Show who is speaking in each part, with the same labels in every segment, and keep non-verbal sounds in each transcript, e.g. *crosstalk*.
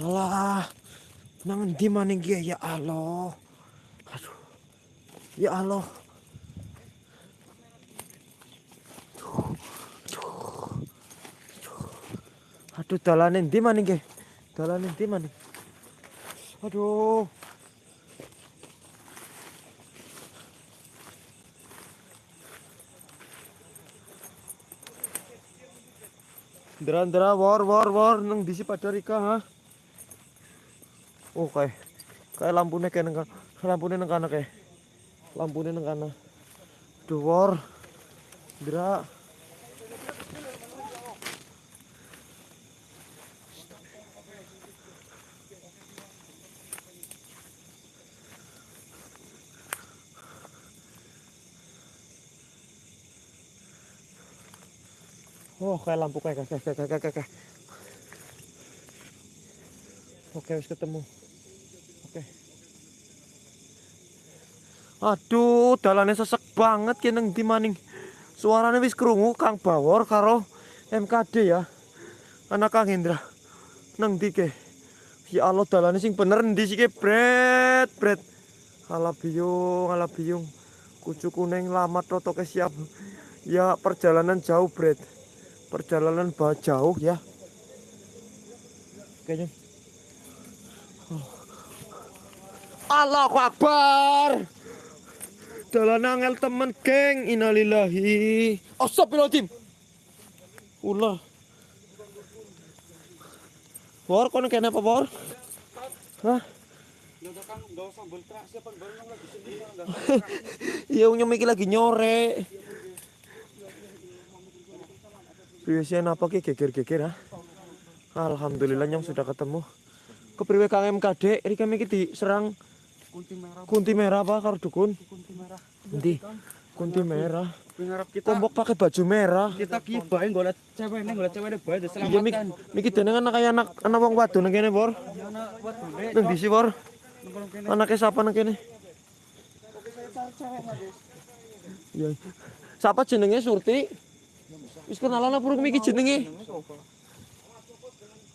Speaker 1: Alah. Nang endi maning ya Allah. Aduh. Ya Allah. Aduh dalane endi maning ki? Dalane endi? Aduh. Ndra-ndra war war war nang disi pada Rika ha. Oh kayak kayak lampunya kayak neng lampunya neng kana kayak lampunya neng kana. Duh war. Ndra. Oh, kayak lampu kayak kayak kayak kayak kayak. Oke, wis ketemu. Aduh, dalannya sesek banget ki nang ndi maning. Suaranya wis krungu Kang Bawor karo MKD ya. Anak Kang Hendra. Nang ndi ke? Ya Allah, dalannya sing bener ndi sih ke, Bret, Bret. Ala biyung, ala biyung. Kucu kuning lamat rotoke siap. Ya perjalanan jauh, Bret perjalanan bah jauh ya kayaknya oh. Allahu dalan angel temen geng innalillahi astagfirullahaladzim ulah War, kono kene apa, War? Hah? *laughs* Iya, nyom iki lagi nyore. Biasanya apa ki geger-geger ha? Alhamdulillah nyong sudah ketemu. Kepriwe Kang MKD, iki kami iki diserang
Speaker 2: kunti merah
Speaker 1: kunti merah apa karo dukun? Endi? Kunti merah. Kombok pakai baju merah.
Speaker 2: kita ki bae golek cewek ini golek cewek bae
Speaker 1: Iya
Speaker 2: diselamatkan
Speaker 1: mik miki dene kan kayak anak anak wong wadon nang kene, Bor.
Speaker 2: Ya, anak
Speaker 1: Nang disi, Bor. Anaknya siapa nang kene? Iya. Siapa jenenge Surti? Wis kenalan apa urung miki jenenge?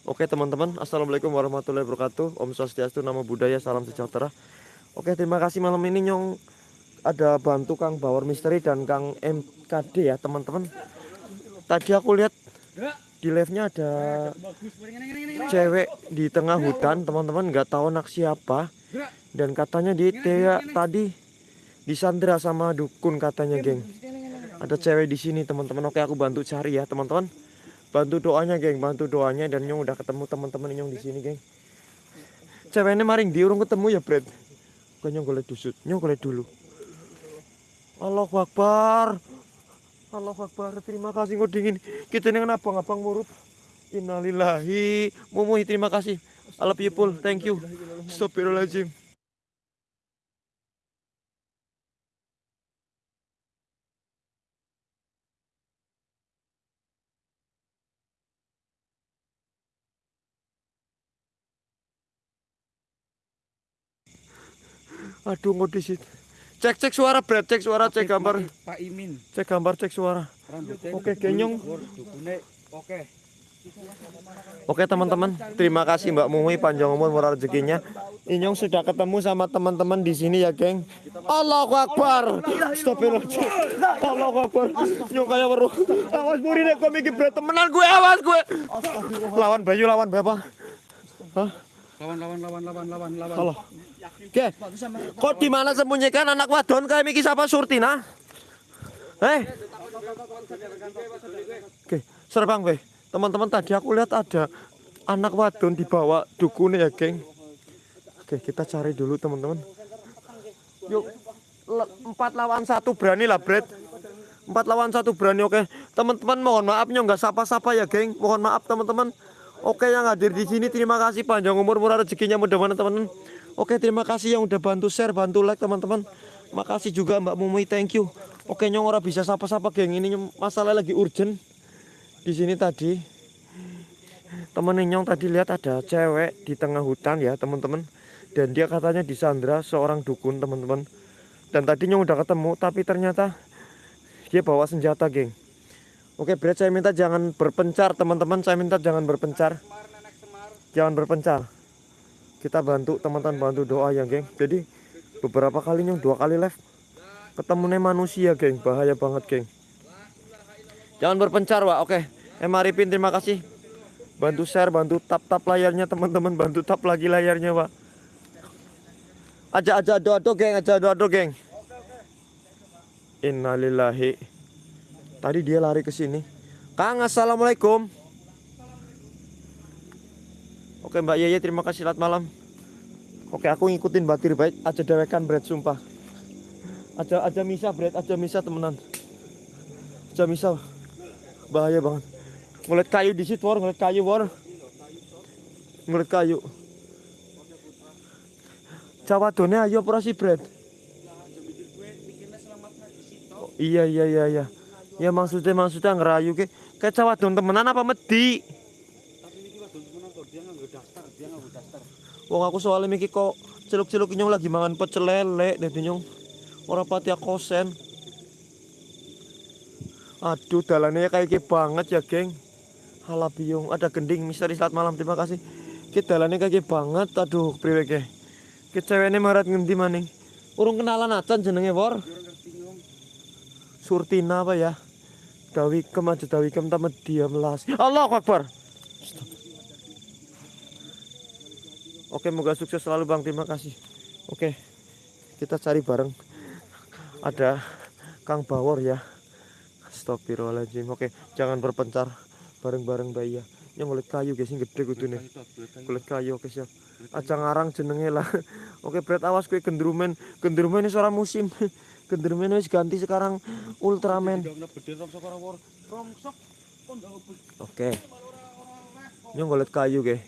Speaker 1: Oke teman-teman, Assalamualaikum warahmatullahi wabarakatuh Om Swastiastu, Namo Buddhaya, Salam Sejahtera Oke terima kasih malam ini Nyong Ada bantu Kang Bawor Misteri dan Kang MKD ya teman-teman. Tadi aku lihat di live-nya ada cewek di tengah hutan teman-teman nggak tahu anak siapa. Dan katanya di Tea tadi disandra sama dukun katanya geng. Ada cewek di sini teman-teman. Oke aku bantu cari ya teman-teman. Bantu doanya geng. Bantu doanya dan nyong udah ketemu teman-teman nyong di sini geng. Ceweknya maring di urung ketemu ya Brad. Bukan nyong golek dusut? Nyong golek dulu Allahu Akbar. Allahu Akbar. Terima kasih kau dingin. Kita dengan abang-abang murut Innalillahi. Mumuhi terima kasih. I love you Pul. Thank you. Astagfirullahaladzim Aduh ngodisit Cek cek suara Brad cek suara cek gambar
Speaker 2: Pak Imin
Speaker 1: cek gambar cek suara Oke, genyong.
Speaker 2: oke
Speaker 1: Oke teman-teman, terima kasih Mbak Mumi panjang umur murah rezekinya. Inyong sudah ketemu sama teman-teman di sini ya, geng. Allahu Akbar. Astagfirullahaladzim. Allahu Akbar. Nyong kayak weruh. Awas muri nek kok mikir berat temenan gue awas gue. Lawan Bayu lawan Bapak. Hah?
Speaker 2: lawan lawan lawan lawan lawan lawan
Speaker 1: Halo. Oke. Kok di mana sembunyikan anak wadon kayak Miki siapa Surtina? Eh. Oke, serbang weh. Teman-teman tadi aku lihat ada anak wadon dibawa dukun ya, geng. Oke, kita cari dulu teman-teman. Yuk, empat lawan satu berani lah, Brad. Empat lawan satu berani, oke. Teman-teman mohon maaf nyong nggak sapa-sapa ya, geng. Mohon maaf teman-teman. Oke yang hadir di sini terima kasih panjang umur murah rezekinya mudah-mudahan teman-teman. Oke terima kasih yang udah bantu share, bantu like teman-teman. Makasih juga Mbak Mumi, thank you. Oke nyong ora bisa sapa-sapa geng ini masalah lagi urgent di sini tadi. Temen nyong tadi lihat ada cewek di tengah hutan ya teman-teman. Dan dia katanya disandra seorang dukun teman-teman. Dan tadi nyong udah ketemu tapi ternyata dia bawa senjata geng. Oke Brad saya minta jangan berpencar teman-teman Saya minta jangan berpencar Jangan berpencar kita bantu teman-teman bantu doa ya geng. Jadi beberapa kali nyong dua kali live ketemunya manusia geng. Bahaya banget geng. Jangan berpencar Wak. Oke. Eh Maripin terima kasih. Bantu share bantu tap tap layarnya teman-teman. Bantu tap lagi layarnya Wak. Aja aja doa doa geng. Aja doa doa geng. Innalillahi. Tadi dia lari ke sini. Kang assalamualaikum Oke Mbak Yeye terima kasih. Selamat malam. Oke aku ngikutin batir baik. Aja dewekan bread sumpah. Aja aja misa bread aja misa temenan. Aja misa bahaya banget. Ngeliat kayu di situ war ngeliat kayu war ngeliat kayu. Jawa ayo operasi bread Oh, iya iya iya iya. Ya maksudnya maksudnya ngerayu ke kayak don temenan apa medi
Speaker 2: Tapi ini wadon temenan kok dia nggak daftar, dia nggak daftar.
Speaker 1: Wong aku soalnya mikir kok celuk-celuk nyong lagi mangan pecel lele dadi nyong ora pati kosen. Aduh dalannya kayak gini banget ya geng. Halah biung ada gending misteri saat malam terima kasih. Kita dalannya kayak gini banget aduh priwe ke. Ki ceweknya marat ngendi maning. Urung kenalan acan jenenge
Speaker 2: nyong.
Speaker 1: Surtina apa ya? Dawikem aja Dawikem tamat diam las. Allahu Akbar. Oke, moga sukses selalu Bang. Terima kasih. Oke. Kita cari bareng. Ada Kang Bawor ya. Astagfirullahaladzim. Oke, jangan berpencar bareng-bareng Mbak Iya. Yang kulit kayu guys, yang gede kudu nih.
Speaker 2: Kayu kayu.
Speaker 1: Kulit kayu oke siap. Aja ngarang jenenge lah. *laughs* Oke, berat awas kue gendrumen. Gendrumen ini suara musim. *laughs* Gendrumen wis ganti sekarang Ultraman.
Speaker 2: Kena beden romsok orang war. Romsok. Kok nggak ngebet.
Speaker 1: Oke. Nyong golet kayu ke.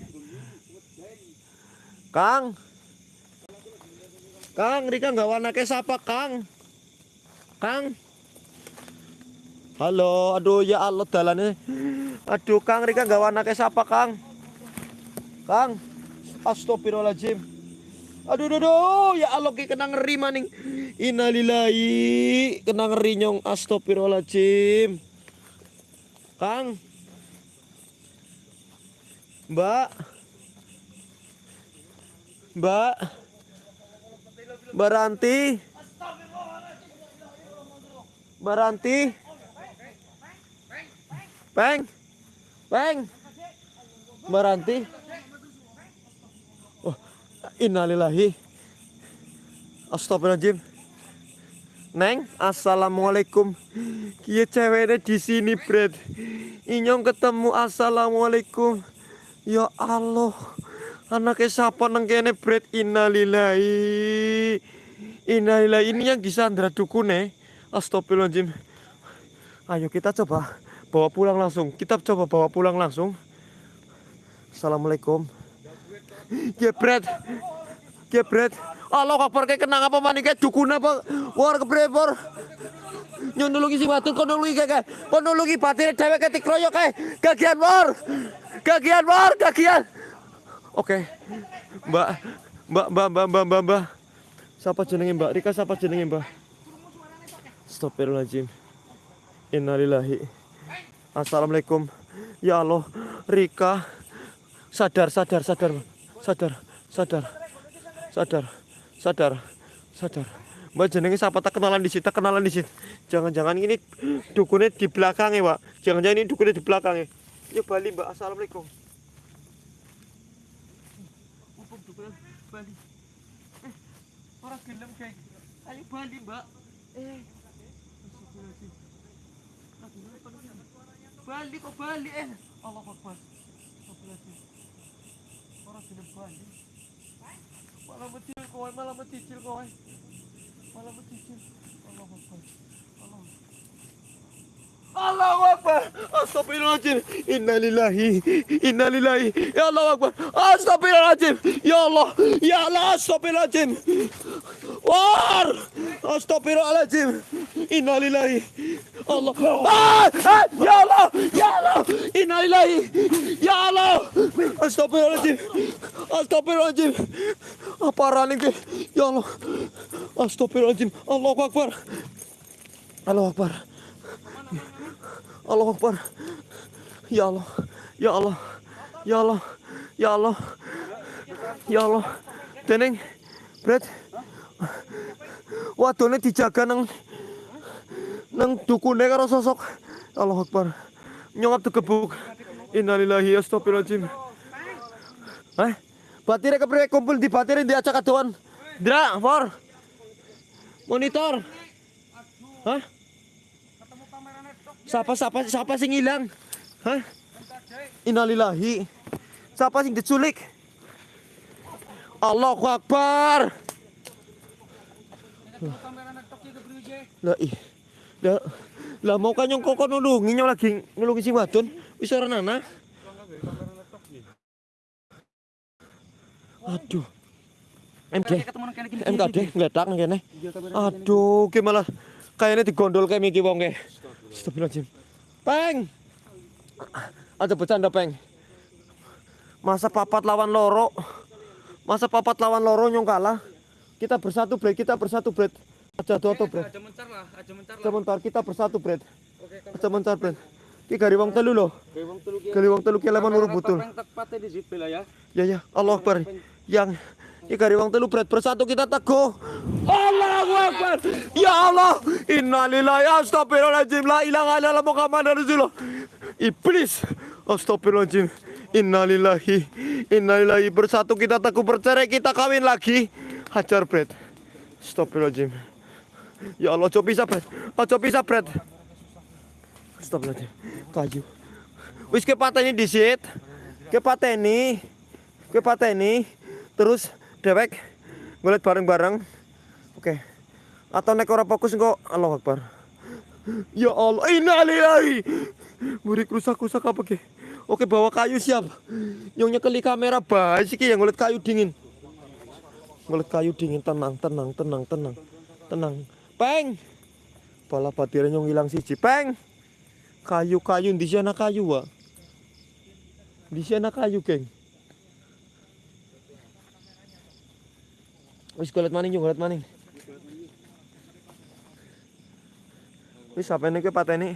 Speaker 1: Kang. Kang, Rika nggak warna ke siapa Kang? Kang. Halo, aduh ya Allah dalannya. Aduh Kang, Rika nggak warna ke siapa Kang? Kang. Astagfirullahaladzim. Aduh, aduh, aduh, ya Allah ki kena ngeri maning. Innalillahi, kena ngeri nyong. Astagfirullahaladzim. Kang. Mbak. Mbak. Mbak Ranti. Mbak Ranti. Peng. Peng. Mbak Ranti. Oh, innalillahi. Astagfirullahaladzim. Neng, assalamualaikum. Kia ceweknya di sini, Bret. Inyong ketemu assalamualaikum. Ya Allah. Anaknya siapa nang kene, Bret? Innalillahi. Innalillahi. Ini yang Gisandra dukune. Astagfirullahaladzim. Ayo kita coba bawa pulang langsung. Kita coba bawa pulang langsung. Assalamualaikum. Gebret. Gebret. Allah kabar kayak kenang apa maning kayak dukun apa? War kebrepor. Nyon nulungi si batu kon nulungi kayak kon nulungi batine dhewe ketik kroyok kae. Gagian war. Gagian war, gagian. Oke. Mbak, Mbak, Mbak, Mbak, Mbak, Mbak, Mbak. Siapa jenenge Mbak? Rika siapa jenenge Mbak? Astagfirullahaladzim. Innalillahi. Assalamualaikum. Ya Allah, Rika. Sadar, sadar, sadar, sadar, sadar, sadar, sadar, sadar. Mbak jenenge siapa tak kenalan di tak kenalan di sini. Jangan-jangan ini dukunnya di belakangnya, Pak. Jangan-jangan ini dukunnya di belakangnya. Yuk Bali, Mbak. Assalamualaikum. Mumpung dukunan Bali. Eh, orang gelem kayak. Ayo Bali, Mbak. Eh. Bali kok Bali eh. Allah Akbar. Orang gelem Bali. Malah mencil kowe, malah mencicil kowe. Malah mencicil. Allah Akbar. Allah. Allahu Akbar. Astagfirullahaladzim. Innalillahi. Innalillahi. Ya Allah Akbar. Astagfirullahaladzim. Ya Allah. Ya Allah. Astagfirullahaladzim. War. Astagfirullahaladzim. Innalillahi. Allah. Ah, ah, ya Allah. Ya Allah. Innalillahi. Ya Allah. Astagfirullahaladzim. Astagfirullahaladzim. Apa raning ke? Ya Allah. Astagfirullahaladzim. Allahu Akbar. Allahu Akbar. Allah Akbar. Ya Allah. Ya Allah. Ya Allah. Ya Allah. Ya Allah. Teneng. Bret. Wadone dijaga nang nang dukune karo sosok Allah Akbar. Nyongap digebuk. Innalillahi astagfirullahaladzim. Hah? Batire kepriye kumpul di batire di acak adoan. Dra, for. Monitor. Hah? Siapa siapa siapa sing hilang? Hah? Innalillahi. Siapa sing diculik? Allahu Akbar. Lah ih. Lah lah mau kan nyong kok nulungi lagi nulungi sing wadon wis ora. Aduh.
Speaker 2: Iki.
Speaker 1: MKD ngledak nang kene. Aduh, ki malah kayaknya digondol kayak Miki wong ke. Astagfirullahaladzim. Peng. Ada bercanda, Peng. Masa papat lawan loro. Masa papat lawan loro nyong kalah. Kita bersatu, Bret. Kita bersatu, Bret. Aja doto, Bret.
Speaker 2: Aja mencar lah, aja mencar lah.
Speaker 1: Sebentar, kita bersatu, Bret.
Speaker 2: Oke,
Speaker 1: Aja mencar, Bret. Ki gari wong telu
Speaker 2: ki.
Speaker 1: Gari wong telu ki lemon urut butul.
Speaker 2: Tepate di zipil lah ya.
Speaker 1: Ya ya, Allah Akbar. Yang Ki gari wong telu Bret bersatu kita teguh. Allahu Akbar. Ya Allah. Innalillahi astagfirullahaladzim. La ilaha illallah Muhammadar Rasulullah. Iblis. Astagfirullahaladzim. Innalillahi. Innalillahi. Bersatu kita teguh bercerai kita kawin lagi. Hajar Bret. Astagfirullahaladzim. Ya Allah, coba bisa Bret. Coba bisa Bret. Astagfirullahaladzim. Kayu. Wis ke pateni disit. Ke pateni. Ke pateni. Terus dewek ngeliat bareng-bareng. Oke. Atau nek ora fokus kok Allah Akbar. Ya Allah, innalillahi. Murid rusak-rusak apa ke? Oke, bawa kayu siap. Nyongnya keli kamera baik sih yang ngeliat kayu dingin. Ngeliat kayu dingin tenang, tenang, tenang, tenang. Tenang. Peng. Pala batire nyong hilang siji. Peng. Kayu-kayu di sana kayu, Wak. Di sana kayu, geng. Wis golet maning yo golet maning. Wis ini ke pateni?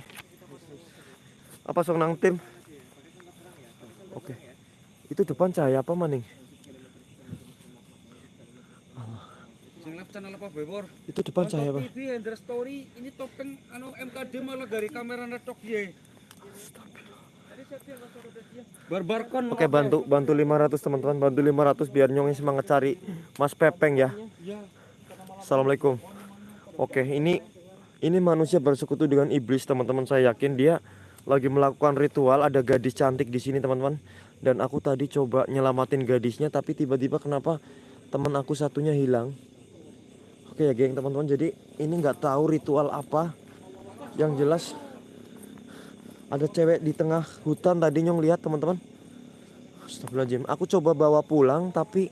Speaker 1: Apa sok nang tim? Oke. Itu depan cahaya apa maning?
Speaker 2: Sing live channel apa Bebor?
Speaker 1: Itu depan cahaya apa?
Speaker 2: TV Hendra Story ini topeng anu MKD malah dari kamera netok ye. Barbarkon.
Speaker 1: Oke, bantu bantu 500 teman-teman, bantu 500 biar nyongnya semangat cari Mas Pepeng ya.
Speaker 2: Ya.
Speaker 1: Assalamualaikum. Oke, ini ini manusia bersekutu dengan iblis, teman-teman. Saya yakin dia lagi melakukan ritual. Ada gadis cantik di sini, teman-teman. Dan aku tadi coba nyelamatin gadisnya, tapi tiba-tiba kenapa teman aku satunya hilang? Oke ya, geng, teman-teman. Jadi ini nggak tahu ritual apa. Yang jelas ada cewek di tengah hutan tadi nyong lihat, teman-teman. Astagfirullahaladzim. Aku coba bawa pulang, tapi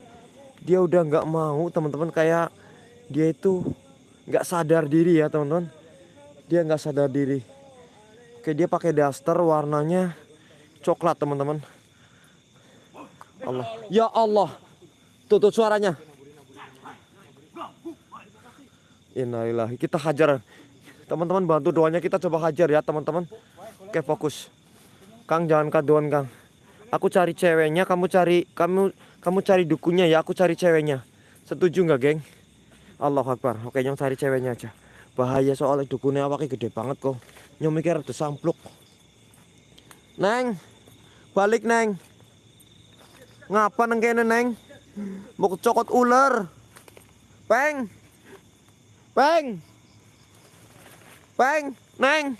Speaker 1: dia udah nggak mau, teman-teman. Kayak dia itu nggak sadar diri ya teman-teman. Dia nggak sadar diri. Oke dia pakai daster warnanya coklat teman-teman. Allah. Ya Allah. Tutup suaranya. Innalillahi. Kita hajar. Teman-teman bantu doanya kita coba hajar ya teman-teman oke fokus Kang jangan kaduan Kang aku cari ceweknya kamu cari kamu kamu cari dukunya ya aku cari ceweknya setuju nggak geng Allah Akbar. Oke, nyong cari ceweknya aja. Bahaya soalnya dukunnya awaknya gede banget kok. Nyong mikir ada sampluk. Neng, balik neng. Ngapa neng kene neng? Mau kecokot ular. Peng. Peng. Peng, neng.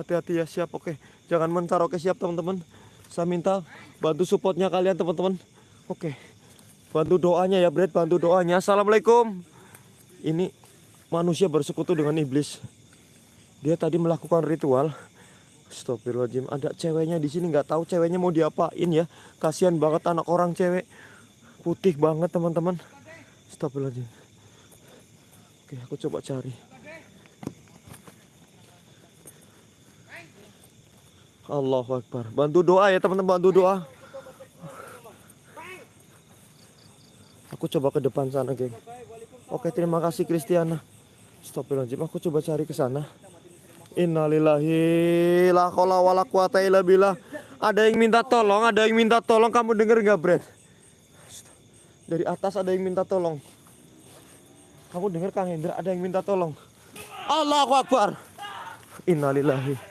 Speaker 1: Hati-hati ya siap oke. Jangan mencar oke siap teman-teman. Saya minta bantu supportnya kalian teman-teman. Oke. Bantu doanya ya Brad, bantu doanya. Assalamualaikum. Ini manusia bersekutu dengan iblis. Dia tadi melakukan ritual. Astagfirullahaladzim. Ada ceweknya di sini nggak tahu ceweknya mau diapain ya. Kasihan banget anak orang cewek. Putih banget teman-teman. Astagfirullahaladzim. Oke, aku coba cari. Allahu Akbar. Bantu doa ya teman-teman, bantu doa. Aku coba ke depan sana, geng. Oke, terima kasih Kristiana. Astagfirullahaladzim, aku coba cari ke sana. Innalillahi la haula wala quwata illa billah. Ada yang minta tolong, ada yang minta tolong. Kamu denger nggak, Brad? Dari atas ada yang minta tolong. Kamu dengar Kang Hendra ada yang minta tolong. Allahu Akbar. Innalillahi.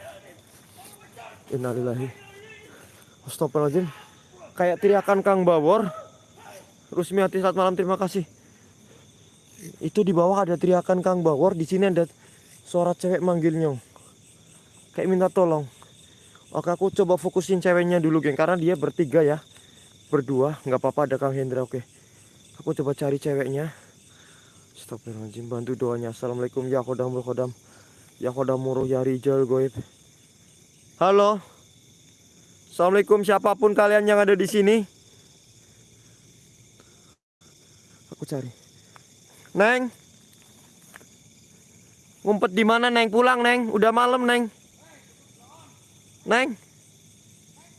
Speaker 1: Innalillahi. Astagfirullahaladzim. Kayak teriakan Kang Bawor. Rusmiati saat malam terima kasih. Itu di bawah ada teriakan Kang Bawor, di sini ada suara cewek manggil nyong. Kayak minta tolong. Oke aku coba fokusin ceweknya dulu geng karena dia bertiga ya. Berdua, nggak apa-apa ada Kang Hendra oke. Aku coba cari ceweknya. Astagfirullahaladzim bantu doanya. Assalamualaikum ya khodam khodam. Ya khodam muruh ya rijal goib. Halo. Assalamualaikum siapa pun kalian yang ada di sini. Aku cari. Neng. Ngumpet di mana Neng? Pulang Neng. Udah malam Neng. Neng.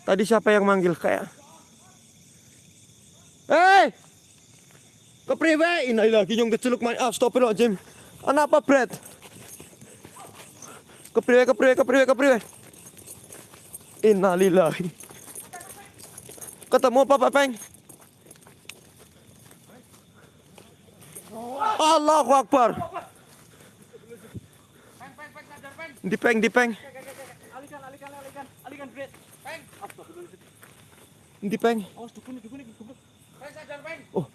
Speaker 1: Tadi siapa yang manggil kayak? Hei! Kepriwe? Inilah nyong keceluk main. Ah, Jim. Anak apa, Brad? Kepriwe, kepriwe, kepriwe, kepriwe. Innalillahi. Ketemu apa, Peng? Allahu Akbar.
Speaker 2: Peng, peng, peng, sadar, peng.
Speaker 1: Dipeng.
Speaker 2: Peng.
Speaker 1: Dipeng.
Speaker 2: Awas, dukun, dukun, dukun. Peng, sadar, peng.
Speaker 1: Oh.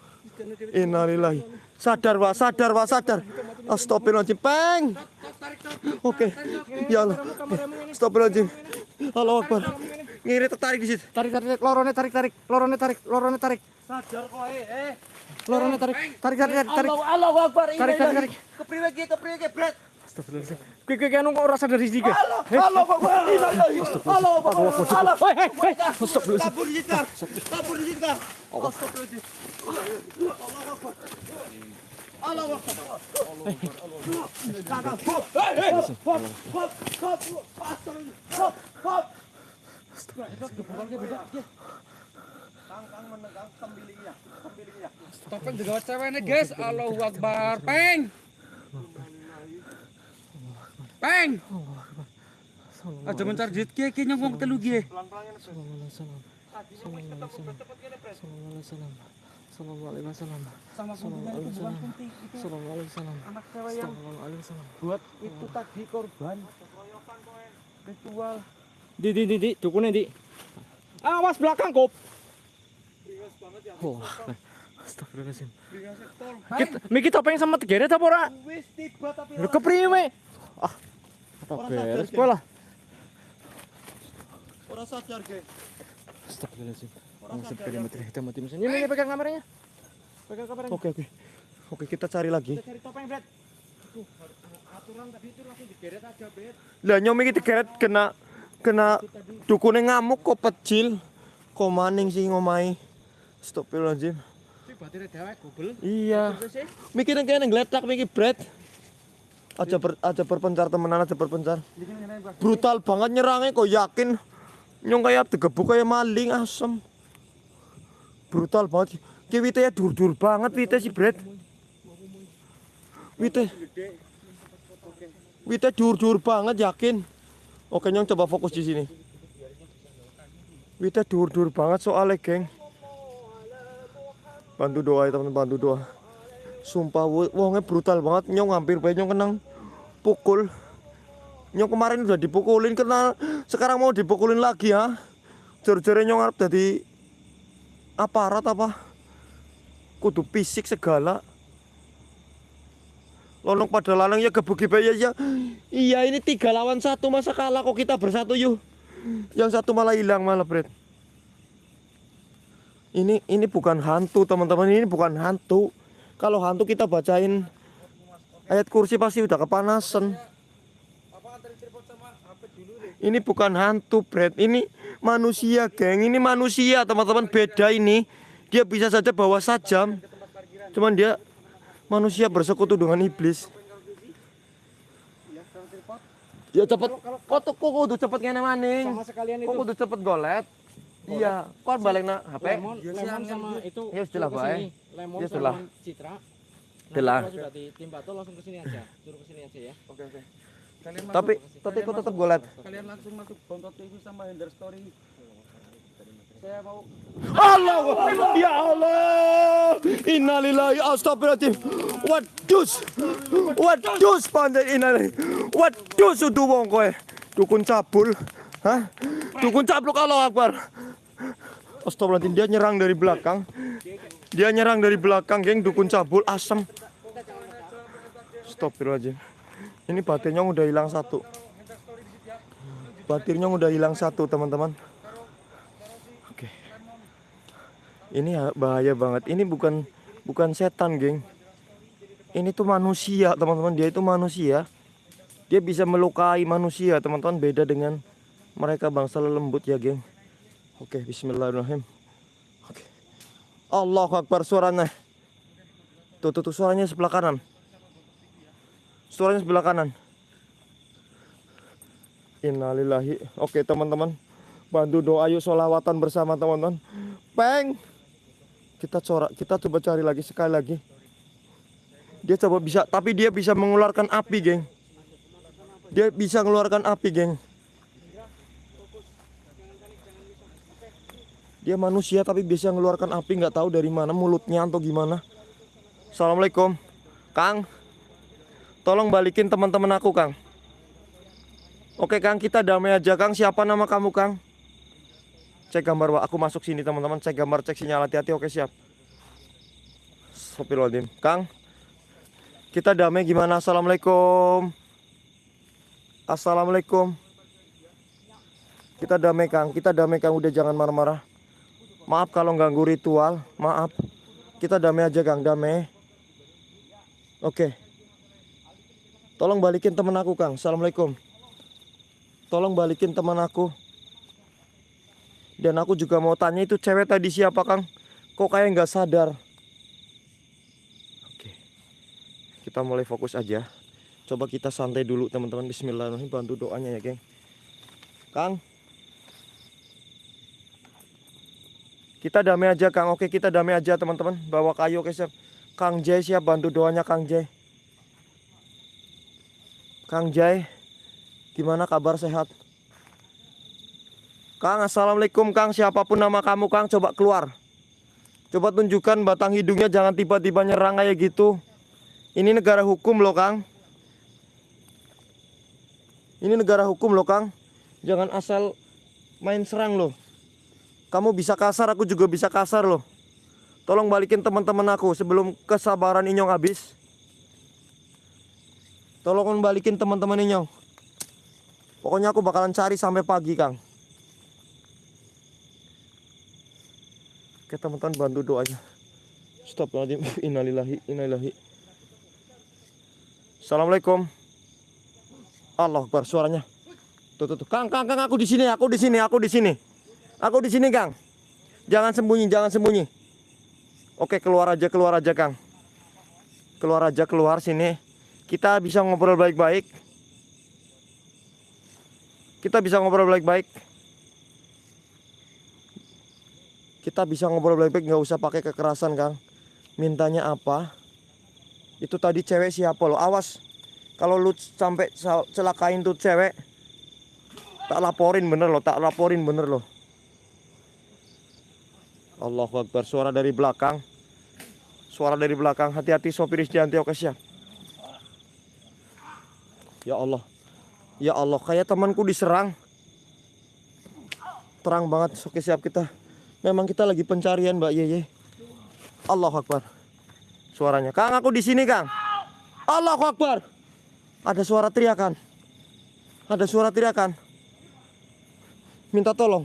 Speaker 1: Innalillahi. Sadar, Wak, sadar, Wak, sadar. Astagfirullahaladzim, Peng. Oke. Ya Allah. Astagfirullahaladzim. Allahu Akbar. Ngiri tertarik di situ.
Speaker 2: Tarik, tarik, lorone tarik, tarik. Lorone tarik, lorone tarik.
Speaker 3: Sadar kok eh eh.
Speaker 2: Lorone tarik. Tarik, tarik, tarik.
Speaker 3: Allah Akbar.
Speaker 2: Tarik, tarik, tarik.
Speaker 3: Kepriwe kepriwe ki bret.
Speaker 2: Astagfirullahaladzim. Kiki, kiki, anu kok rasa dari sini,
Speaker 3: Allah Allahu Akbar. Allahu Akbar. Allah.
Speaker 2: Hei, hei, hei.
Speaker 3: Kabur di situ. Kabur di situ. Astagfirullahaladzim. Allahu Akbar. Allahu Akbar. Kakak, hop, hei, hei, hop, hop, hop, hop, astagfirullah, hop, hop.
Speaker 2: Topeng juga ceweknya, guys. Allahu Akbar. Peng. Peng. Aja mencari duit ki ki nyongkong telu ki. Sama anak cewek yang buat itu tadi korban ritual.
Speaker 4: Di di di di dukunnya di. Awas belakang kop. Oh, astagfirullahaladzim. Kita, Miki topeng sama tegeret apa ora?
Speaker 3: Wis tiba tapi
Speaker 4: kepriwe? Ah, apa beres kowe lah.
Speaker 3: ora sadar, Ge.
Speaker 4: Astagfirullahaladzim. Langsung sepeda mati kita mati mesin. Ini ini pegang kameranya. Pegang kameranya.
Speaker 1: Oke, oke. Oke, kita cari lagi.
Speaker 4: Kita cari topeng. Tuh, aturan tadi itu langsung digeret aja, Brad.
Speaker 1: Lah nyom iki digeret kena kena dukune ngamuk kok pecil. Kok maning sih ngomai.
Speaker 4: Batirnya dewek gobel.
Speaker 1: Iya.
Speaker 4: Terus sih.
Speaker 1: Mikir kene ngeletak mikir bread. Aja ber, aja berpencar temenan aja berpencar. Brutal banget nyerangnya kok yakin nyong kayak digebuk kayak maling asem. Brutal banget. Ki wite ya dur-dur banget wite si bread. Wite. Wite dur-dur banget yakin. Oke nyong coba fokus di sini. Wite dur-dur banget soalnya geng. Bantu doa ya teman bantu doa. Sumpah wo- wongnya brutal banget nyong hampir bae nyong kenang pukul. Nyong kemarin udah dipukulin kena sekarang mau dipukulin lagi ya. Jor-jore nyong arep jadi aparat apa? Kudu fisik segala. Lonong pada lalang ya gebuki bae ya, ya. Iya ini tiga lawan satu masa kalah kok kita bersatu yuk. Yang satu malah hilang malah Bret. Ini ini bukan hantu teman-teman ini bukan hantu. Kalau hantu kita bacain ayat kursi pasti udah kepanasan. Ini bukan hantu, Brad. Ini manusia, geng. Ini manusia, teman-teman. Beda ini. Dia bisa saja bawa sajam. Cuman dia manusia bersekutu dengan iblis. Ya cepet. Kok tuh kok kudu cepet ngene maning.
Speaker 4: Sama sekalian
Speaker 1: Kok kudu cepet golet. Iya, kok balik na HP?
Speaker 4: Lemon, lemon sama itu.
Speaker 1: Ya, sudah, ke
Speaker 4: sini. Lemon
Speaker 1: Ya,
Speaker 4: sama
Speaker 1: sudah.
Speaker 4: Citra. Kalau sudah ditimpa tuh langsung ke sini aja. Suruh ke sini aja ya.
Speaker 2: Oke, oke. Kalian
Speaker 1: Tapi tapi kok tetap golet.
Speaker 2: Kalian langsung masuk Bontot TV sama Ender Story. Saya mau
Speaker 1: Allah ya Allah innalillahi astagfirullahaladzim wadus wadus pandai innalillahi wadus udah wong kowe dukun cabul hah dukun cabluk Allah Akbar Astagfirullahaladzim dia nyerang dari belakang. Dia nyerang dari belakang geng dukun cabul asem. Astagfirullahaladzim. Ini baterainya udah hilang satu. Baterainya udah hilang satu teman-teman. Oke. Ini ya bahaya banget. Ini bukan bukan setan geng. Ini tuh manusia teman-teman. Dia itu manusia. Dia bisa melukai manusia teman-teman. Beda dengan mereka bangsa lembut ya geng oke Bismillahirrahmanirrahim. Oke. Allah Akbar suaranya. Tuh tuh, tuh suaranya sebelah kanan. Suaranya sebelah kanan. Innalillahi. Oke teman-teman. Bantu doa yuk solawatan bersama teman-teman. Peng! Kita corak kita coba cari lagi sekali lagi. Dia coba bisa tapi dia bisa mengeluarkan api geng. Dia bisa mengeluarkan api geng dia manusia tapi bisa mengeluarkan api nggak tahu dari mana mulutnya atau gimana. Assalamualaikum. Kang tolong balikin teman-teman aku kang. Oke kang kita damai aja kang. Siapa nama kamu kang? Cek gambar Wak. aku masuk sini teman-teman. Cek gambar cek sinyal. Hati-hati oke siap. Sopirodim Kang kita damai gimana? Assalamualaikum. Assalamualaikum. Kita damai Kang. Kita damai Kang. Udah jangan marah-marah maaf kalau ganggu ritual maaf kita damai aja Kang damai oke tolong balikin temen aku Kang Assalamualaikum tolong balikin teman aku dan aku juga mau tanya itu cewek tadi siapa Kang? Kok kayak nggak sadar? Oke, kita mulai fokus aja. Coba kita santai dulu teman-teman. Bismillahirrahmanirrahim. Bantu doanya ya, geng. Kang, kita damai aja Kang. Oke, kita damai aja teman-teman. Bawa kayu oke siap. Kang Jai siap bantu doanya Kang Jai. Kang Jai, gimana kabar sehat? Kang, assalamualaikum Kang. Siapa pun nama kamu Kang, coba keluar. Coba tunjukkan batang hidungnya, jangan tiba-tiba nyerang kayak gitu. Ini negara hukum loh Kang. Ini negara hukum loh Kang. Jangan asal main serang loh. Kamu bisa kasar, aku juga bisa kasar loh. Tolong balikin teman-teman aku sebelum kesabaran Inyong habis. Tolong balikin teman-teman Inyong. Pokoknya aku bakalan cari sampai pagi Kang. Oke teman-teman bantu doanya. Stop lagi. *laughs* Innalillahi, innalillahi. Assalamualaikum. Allah Akbar suaranya. Tuh, tuh, tuh. Kang, Kang, Kang, aku di sini, aku di sini, aku di sini. Aku di sini, Kang. Jangan sembunyi, jangan sembunyi. Oke, keluar aja, keluar aja, Kang. Keluar aja, keluar sini. Kita bisa ngobrol baik-baik. Kita bisa ngobrol baik-baik. Kita bisa ngobrol baik-baik, nggak usah pakai kekerasan, Kang. Mintanya apa? Itu tadi cewek siapa lo? Awas. Kalau lu sampai sa- celakain tuh cewek, tak laporin bener loh, tak laporin bener loh. Allahu Akbar, suara dari belakang. Suara dari belakang, hati-hati sopir Isdianti, oke siap. Ya Allah. Ya Allah, kayak temanku diserang. Terang banget, oke siap kita. Memang kita lagi pencarian Mbak Yeye. Allahu Akbar. Suaranya. Kang, aku di sini, Kang. Allahu Akbar. Ada suara teriakan. Ada suara teriakan. Minta tolong.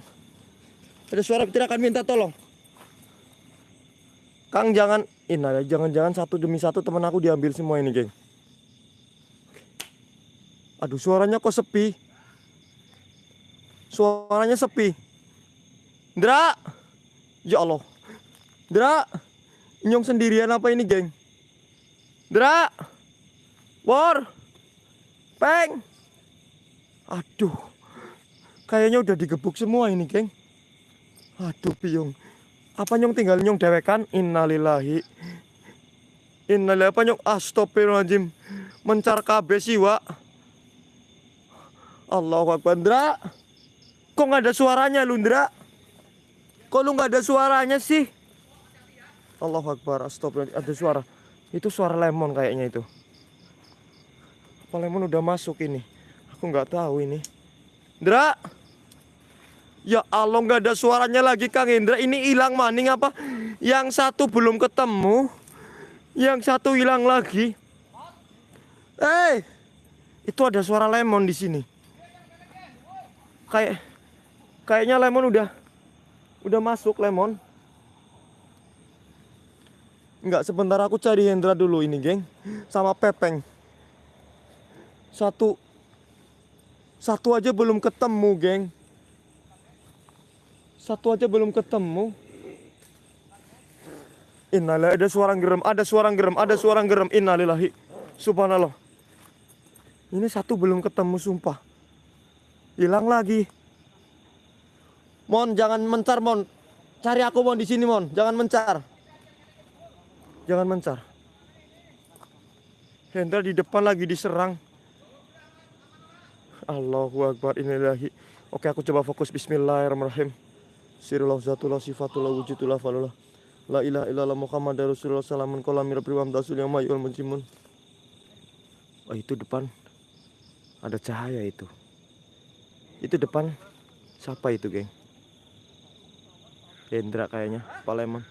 Speaker 1: Ada suara teriakan minta tolong. Kang jangan Ina jangan-jangan satu demi satu teman aku diambil semua ini, geng. Aduh, suaranya kok sepi. Suaranya sepi. Ndra. Ya Allah. Ndra. Nyong sendirian apa ini, geng? Ndra. War. Peng. Aduh. Kayaknya udah digebuk semua ini, geng. Aduh, piung. Apa nyong tinggal nyong dewekan? Innalillahi. Innalillahi apa nyong? Astagfirullahaladzim. Mencar kabeh sih, Wak. Allahu Akbar, Ndra. Kok nggak ada suaranya, lu, Ndra? Kok lu nggak ada suaranya sih? Allahu Akbar, astagfirullah. Ada suara. Itu suara lemon kayaknya itu. Apa lemon udah masuk ini? Aku nggak tahu ini. Indra. Ya Allah nggak ada suaranya lagi Kang Indra. Ini hilang maning apa? Yang satu belum ketemu. Yang satu hilang lagi. Eh, itu ada suara lemon di sini. Kayak kayaknya lemon udah udah masuk lemon. Enggak, sebentar aku cari Hendra dulu ini, geng. Sama Pepeng. Satu satu aja belum ketemu, geng. Satu aja belum ketemu. Innalillahi ada suara gerem, ada suara gerem, ada suara gerem. Innalillahi. Subhanallah. Ini satu belum ketemu sumpah. Hilang lagi. Mon, jangan mencar, Mon. Cari aku, Mon, di sini, Mon. Jangan mencar. Jangan mencar. Hendra di depan lagi diserang. Allahu Akbar inilahi. Oke aku coba fokus Bismillahirrahmanirrahim. Sirullah zatullah sifatullah wujudullah falullah. La ilaha illallah Muhammad Rasulullah salamun kolam mirabri wa amdasul yamayul munjimun. Oh itu depan ada cahaya itu. Itu depan siapa itu geng? Hendra kayaknya, Paleman.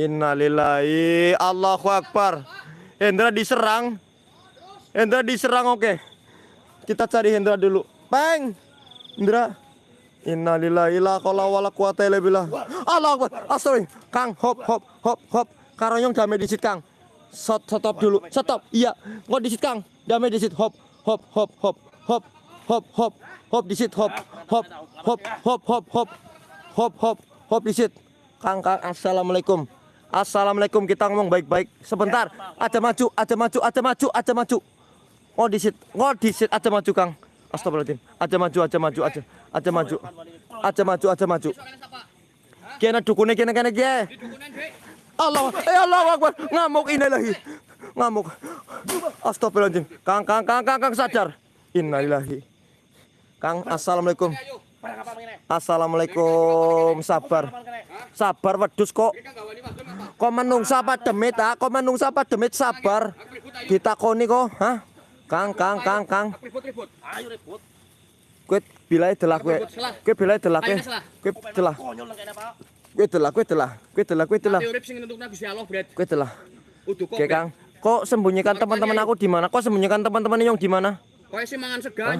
Speaker 1: Innalillahi Allahu Akbar Hendra diserang Hendra diserang oke Kita cari Hendra dulu Peng Hendra Innalillahi la qala wala quwata illa billah. Allahu Akbar. Astaghfirullah Kang hop hop hop hop. Karonyong damai disit Kang. Stop stop dulu. Stop Iya. Nggak disit Kang? Damai disit hop hop hop hop. Hop hop hop. Hop disit hop hop hop hop hop hop. Hop hop hop disit Kang Kang Assalamualaikum. Assalamualaikum. Kita ngomong baik-baik. Sebentar. Aja maju aja maju aja maju aja maju. Oh disit oh disit aja maju Kang Astagfirullahaladzim. Aja maju aja maju aja. Aja maju. Aja maju aja maju. Kena dukune kena kena ge Allah eh Allah Akbar. Ngamuk ini lagi. Ngamuk. Astagfirullahaladzim. Kang Kang Kang Kang Kang sadar. Innalillahi. Kang Assalamualaikum. Assalamualaikum. Sabar. Sabar wedus kok. Kok menungsa apa demit ah? Kok menungsa demit sabar? Ditakoni kok hah Kang Kang Kang Kang.
Speaker 2: Ribut-ribut. Ayo ribut.
Speaker 1: kowe bilai delak kowe kowe bilai delak kowe kowe delah kowe delah kowe delah kowe delah kowe delah
Speaker 2: urip sing nentukna Gusti Allah, Bret.
Speaker 1: kowe delah
Speaker 2: Udu kok.
Speaker 1: Oke Kang. Kok sembunyikan teman-teman aku di mana kok sembunyikan teman-teman yang di mana
Speaker 2: Kowe sih mangan sega.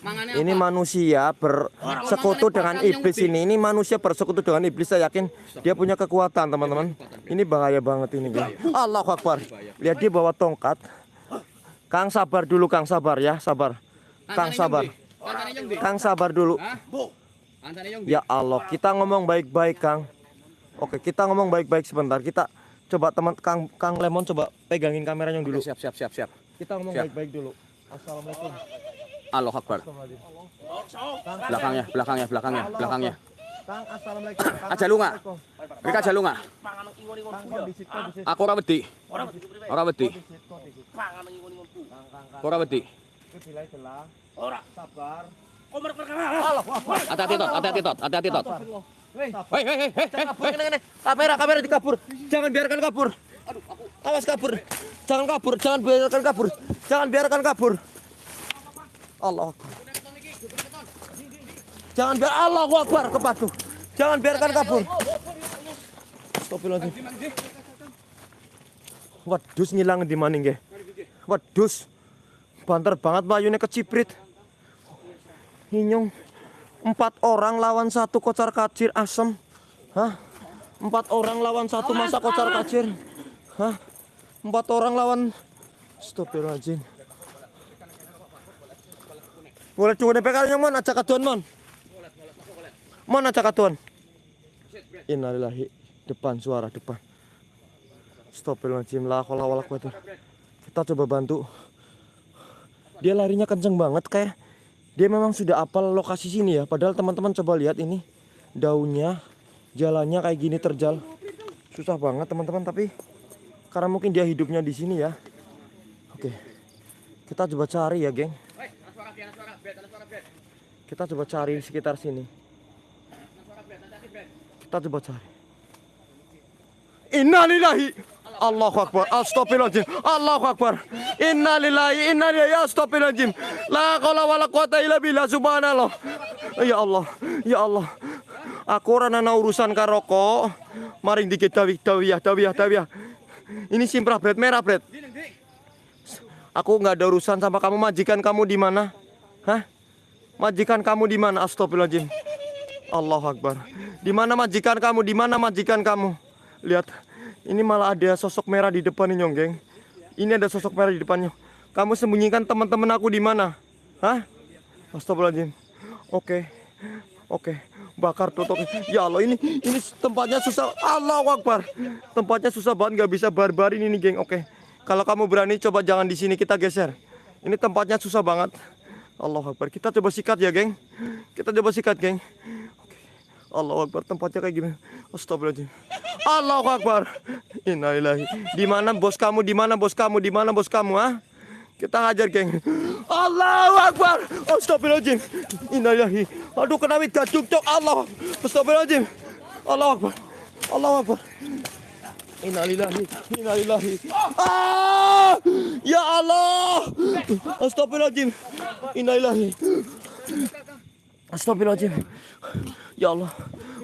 Speaker 2: Mangane
Speaker 1: ini
Speaker 2: apa?
Speaker 1: manusia bersekutu dengan iblis ini. ini manusia bersekutu dengan iblis saya yakin dia punya kekuatan teman-teman. Ini bahaya banget ini Kang. Allahu Akbar. Lihat dia bawa tongkat Kang sabar dulu Kang sabar ya sabar. Kang sabar. Kang sabar dulu. Ya Allah kita ngomong baik-baik Kang. Oke kita ngomong baik-baik sebentar. Kita coba teman Kang Kang Lemon coba pegangin kameranya dulu.
Speaker 2: Siap, siap, siap, siap.
Speaker 1: kita ngomong baik-baik dulu. Assalamualaikum.
Speaker 2: Allah Akbar. Belakangnya, belakangnya, belakangnya, belakangnya.
Speaker 1: Kang Assalamualaikum. Kang,
Speaker 2: Aja lu nggak? Mereka aja lu nggak? Aku ora wedi.
Speaker 3: Ora ba dito
Speaker 2: Ora wedi. Ora wedi.
Speaker 3: Ora.
Speaker 1: sabar.
Speaker 3: Ka.
Speaker 2: Hati-hati tot, hati-hati tot, hati-hati tot.
Speaker 1: Hei,
Speaker 2: Hei, hei, hei,
Speaker 1: kamera kamera dikabur. Jangan biarkan kabur. Awas kabur. Jangan kabur jangan biarkan kabur. Jangan biarkan kabur. Allah Akbar. jangan biar Allah Akbar kepadu. Jangan biarkan kabur. Astagfirullahaladzim. Wedus ngilang di mana nggih? Wedus. Banter banget bayunya keciprit. Hinyong. Empat orang lawan satu kocar kacir asem. Hah? Empat orang lawan satu masa kocar kacir. Hah? Empat orang lawan Astagfirullahaladzim. Boleh cuma DP kalinya mon ajak kaduan mon. Mon ajak kaduan. Innalillahi depan suara depan. Astagfirullahaladzim la haula wala quwata. Kita coba bantu. Dia larinya kenceng banget kayak dia memang sudah apal lokasi sini ya. Padahal teman-teman coba lihat ini daunnya, jalannya kayak gini terjal. Susah banget teman-teman tapi karena mungkin dia hidupnya di sini ya. Oke. Kita coba cari ya, geng. Kita coba cari sekitar sini. Kita coba cari. Innalillahi Allahu Akbar Astagfirullahaladzim Allahu Akbar Innalillahi Innalillahi Astagfirullahaladzim La qala wa la quwata illa billah Subhanallah Ya Allah Ya Allah Aku orang ana urusan karoko Maring dikit dawi dawiyah dawiyah dawiyah Ini simprah bread merah bread Aku nggak ada urusan sama kamu majikan kamu di mana? Hah? Majikan kamu di mana? Astagfirullahaladzim. Allahu Akbar. Di mana majikan kamu? Di mana majikan kamu? Lihat, ini malah ada sosok merah di depan ini, geng. Ini ada sosok merah di depannya. Kamu sembunyikan teman-teman aku di mana? Hah? Astagfirullahaladzim. Oke. Oke. Bakar tutup. Ya Allah, ini ini tempatnya susah. Allahu Akbar. Tempatnya susah banget nggak bisa barbarin ini, geng. Oke. Kalau kamu berani coba jangan di sini kita geser. Ini tempatnya susah banget. Allah Akbar. Kita coba sikat ya, geng. Kita coba sikat, geng. Oke. Allah Akbar. Tempatnya kayak gini. Astagfirullahaladzim. Allah Akbar. Innalillahi. Di mana bos kamu? Di mana bos kamu? Di mana bos kamu, ah? Kita ngajar, geng. Allahu Akbar. Astagfirullahaladzim. Innalillahi. Aduh, kena wit gadung, cok. Allah. Astagfirullahaladzim. Allah Akbar. Allah Akbar. Innalillahi, innalillahi. Ah! Ya Allah. Astagfirullahaladzim. Innalillahi. Astagfirullahaladzim. Ya Allah.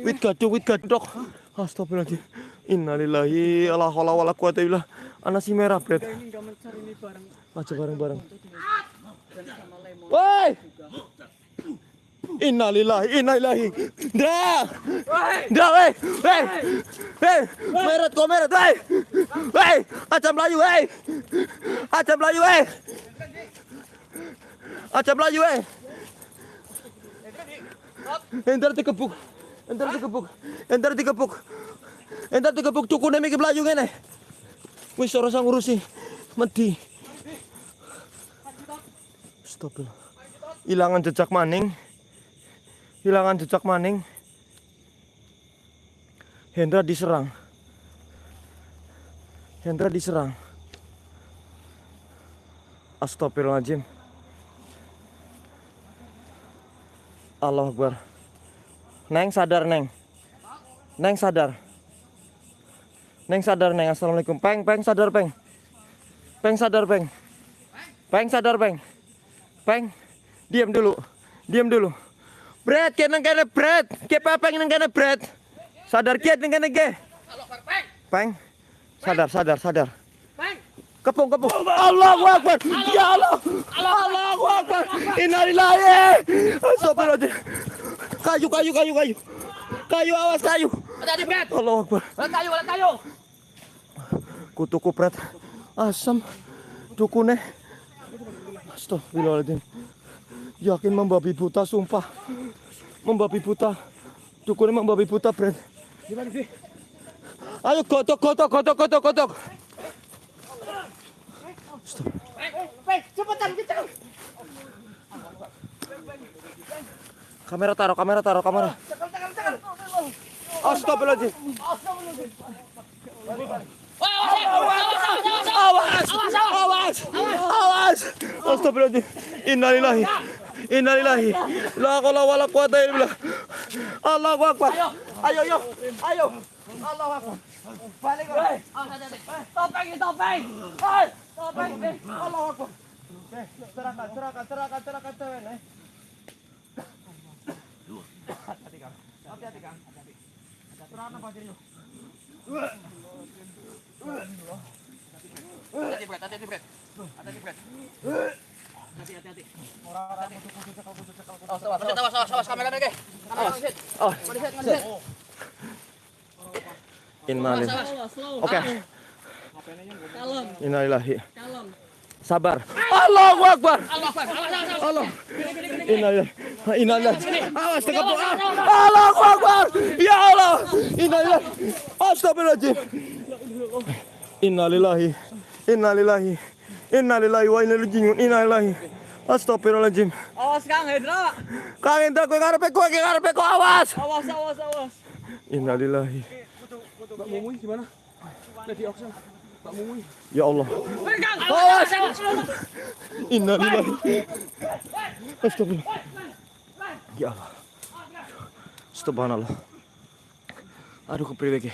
Speaker 1: Wit gadung, wit gadok. Astagfirullahaladzim. Innalillahi. Allah Allah wala quwata illa Anak si merah, Bret. Aja bareng-bareng. Woi! Innalillahi, innalillahi. Dra! Dra, weh! Weh! Weh! Meret kok meret, weh! Weh! Aja Melayu, weh! Aja Melayu, weh! Aja Melayu, weh! Entar dikebuk. Entar dikebuk. Entar dikebuk. Entar dikebuk cukune mikir Melayu ngene. Wis ora usah ngurusi. Medi. Stop. Hilangan jejak maning. Hilangan jejak maning. Hendra diserang. Hendra diserang. Astagfirullahaladzim. Allah Akbar. Neng sadar Neng. Neng sadar. Neng sadar Neng. Assalamualaikum. Peng, peng sadar peng. Peng sadar peng. Peng sadar peng. Peng. Diam dulu. Diam dulu. Brad, kiat nang kene Brad. Kiat peng nang kene Brad. Sadar kiat nang kene ge. Peng. Sadar, sadar, sadar. Kepung, kepung. Allahu Akbar. Ya Allah. Allahu Akbar. Innalillahi. Astagfirullahaladzim. Kayu, kayu, kayu, kayu. Kayu, awas kayu.
Speaker 3: Hati-hati, Brad.
Speaker 1: Allahu Akbar.
Speaker 3: Wala kayu, wala kayu.
Speaker 1: Kutu kupret. Asam. Dukune. Astagfirullahaladzim. Yakin membabi buta, sumpah. Membabi buta. Dukune membabi buta, Brad.
Speaker 3: Gimana sih?
Speaker 1: Ayo gotok, gotok, gotok, gotok, gotok.
Speaker 3: Peng, cepetan kita.
Speaker 1: Kamera taruh, kamera taruh, kamera.
Speaker 3: Cekal, cekal.
Speaker 1: Astagfirullahaladzim.
Speaker 3: Awas,
Speaker 1: Awas, awas, awas. Innalillahi. Innalillahi. La haula wala quwata illa billah. Allahu akbar. Ayo, ayo. Ayo. Allahu akbar. Balik. Hey.
Speaker 3: Topeng, topeng. Hai,
Speaker 1: Oke, serahkan, serahkan, serahkan, serahkan eh. Hati-hati. Hati-hati. Serahkan.
Speaker 3: Hati-hati. Hati-hati. Hati-hati.
Speaker 1: Oh. Oke,
Speaker 3: Kalem,
Speaker 1: innalillahi. Sabar. Allahu akbar.
Speaker 3: Allah.
Speaker 1: Innalillahi. Innalillahi. Awas tekap. Allahu akbar. Ya Allah. Innalillahi. Astagfirullahaladzim. Innalillahi. Innalillahi. Innalillahi wa inna ilaihi raji'un. Innalillahi. Astagfirullahaladzim.
Speaker 3: Awas, Kang Hendra.
Speaker 1: Kang Indra kowe karepe kowe ki karepe kok awas.
Speaker 3: Awas, awas, awas.
Speaker 1: Innalillahi.
Speaker 4: Mbak Mumuy gimana? Lady Oxen.
Speaker 1: Ya Allah. Awas. Innalillahi. Astagfirullah. Ya Allah. Subhanallah. Aduh kepriwe.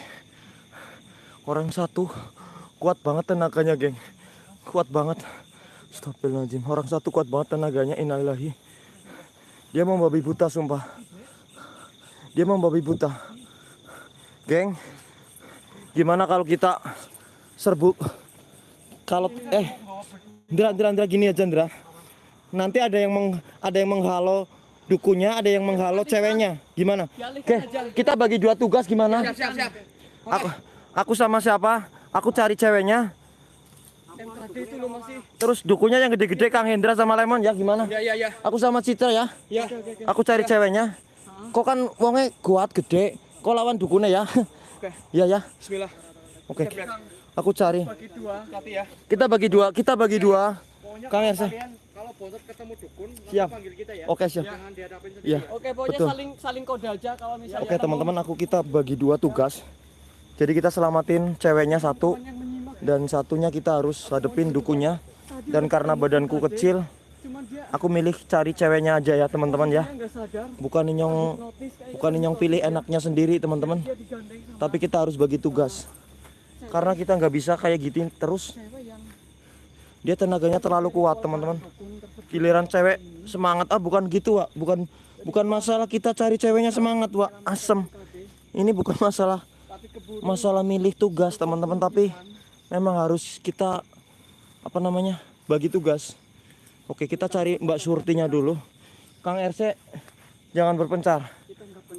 Speaker 1: Orang satu kuat banget tenaganya, geng. Kuat banget. Astagfirullahaladzim. Orang satu kuat banget tenaganya. Innalillahi. Dia mau babi buta, sumpah. Dia mau babi buta. Geng, gimana kalau kita serbu? Kalau eh, Ndra, Ndra, Ndra, gini aja, Ndra. Nanti ada yang meng, ada yang menghalo dukunya, ada yang menghalo ceweknya. Gimana? Oke, kita bagi dua tugas gimana?
Speaker 2: Siap, siap.
Speaker 1: Aku, aku sama siapa? Aku cari ceweknya. Terus dukunya yang gede-gede Kang Hendra sama Lemon ya gimana?
Speaker 2: Ya, ya, ya.
Speaker 1: Aku sama Citra ya.
Speaker 2: Ya.
Speaker 1: Aku cari ceweknya. Kok kan wongnya kuat gede. Kok lawan dukunnya ya?
Speaker 2: Oke.
Speaker 1: Iya ya.
Speaker 2: Bismillah.
Speaker 1: Oke. Aku cari.
Speaker 2: Bagi dua. Hati ya.
Speaker 1: Kita bagi dua. Kita bagi dua.
Speaker 2: Pokoknya
Speaker 1: Kang Ersa.
Speaker 2: kalian kalau ketemu dukun,
Speaker 1: Siap.
Speaker 2: panggil kita ya.
Speaker 1: Oke siap.
Speaker 2: Jangan dihadapin sendiri.
Speaker 1: Iya.
Speaker 3: Oke, pokoknya
Speaker 1: Betul.
Speaker 3: saling saling kode aja kalau misalnya.
Speaker 1: Oke teman-teman aku kita bagi dua tugas. Jadi kita selamatin ceweknya satu dan satunya kita harus hadepin dukunya. Dan karena badanku kecil, aku milih cari ceweknya aja ya teman-teman ya. Bukan nyong
Speaker 3: Notis kayak
Speaker 1: bukan nyong pilih enaknya sendiri teman-teman. Tapi kita harus bagi tugas. Karena kita nggak bisa kayak gitu terus. Dia tenaganya terlalu kuat teman-teman. Giliran cewek semangat ah bukan gitu Wak. Bukan bukan masalah kita cari ceweknya semangat Wak. Asem. Ini bukan masalah masalah milih tugas teman-teman tapi memang harus kita apa namanya bagi tugas oke kita cari Mbak Surtinya dulu Kang RC jangan berpencar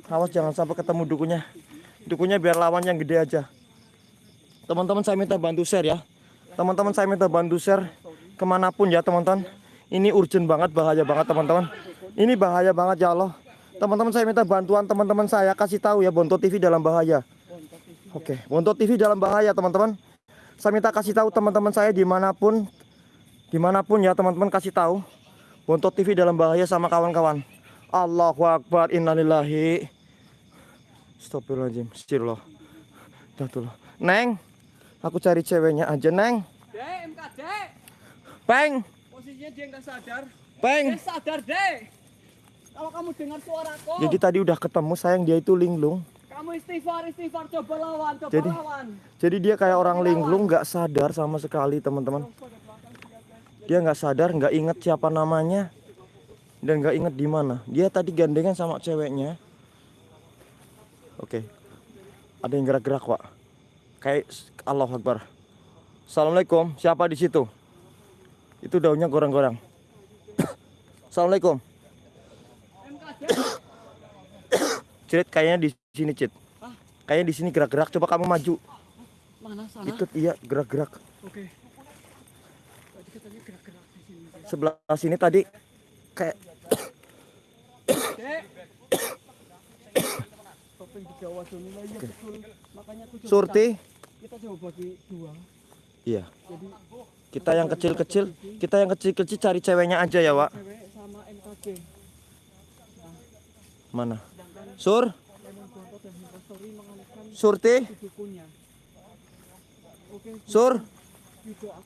Speaker 1: awas jangan sampai ketemu dukunya dukunya biar lawan yang gede aja teman-teman saya minta bantu share ya teman-teman saya minta bantu share ke mana pun ya teman-teman ini urgent banget bahaya banget teman-teman ini bahaya banget ya Allah teman-teman saya minta bantuan teman-teman saya kasih tahu ya Bonto TV dalam bahaya Oke, Bonto TV dalam bahaya teman-teman. Saya minta kasih tahu teman-teman saya di mana pun, di mana pun ya teman-teman kasih tahu. Bonto TV dalam bahaya sama kawan-kawan. Allahu Akbar, innalillahi. Astagfirullahaladzim, Astagfirullah. Neng, aku cari ceweknya aja, Neng.
Speaker 3: Dek, MKD.
Speaker 1: Peng,
Speaker 3: Posisinya dia nggak sadar.
Speaker 1: peng.
Speaker 3: Eh, sadar, Dek. Kalau kamu dengar suaraku,
Speaker 1: Jadi tadi udah ketemu sayang dia itu linglung.
Speaker 3: kamu istighfar, istighfar, coba lawan, coba
Speaker 1: Jadi-
Speaker 3: lawan.
Speaker 1: Jadi dia kayak orang linglung nggak sadar sama sekali teman-teman. Dia nggak sadar, nggak inget siapa namanya dan nggak inget di mana. Dia tadi gandengan sama ceweknya. Oke, ada yang gerak-gerak pak. Kayak Allah Akbar. Assalamualaikum. Siapa di situ? Itu daunnya gorang-gorang. *coughs* Assalamualaikum. *coughs* Crit kayaknya di sini Cit. Kayaknya di sini gerak-gerak. Coba kamu maju.
Speaker 3: mana sana?
Speaker 1: Ikut iya gerak-gerak.
Speaker 3: Oke. Tadi katanya gerak-gerak di sini.
Speaker 1: Sebelah sini tadi kayak *coughs*
Speaker 3: iya
Speaker 1: Surti.
Speaker 3: Kita coba bagi dua.
Speaker 1: Iya.
Speaker 3: Jadi
Speaker 1: Kita yang kecil-kecil, kita yang kecil-kecil cari ceweknya aja ya, Wak.
Speaker 3: cewek sama MKD.
Speaker 1: Mana? Sur, Surti, Sur,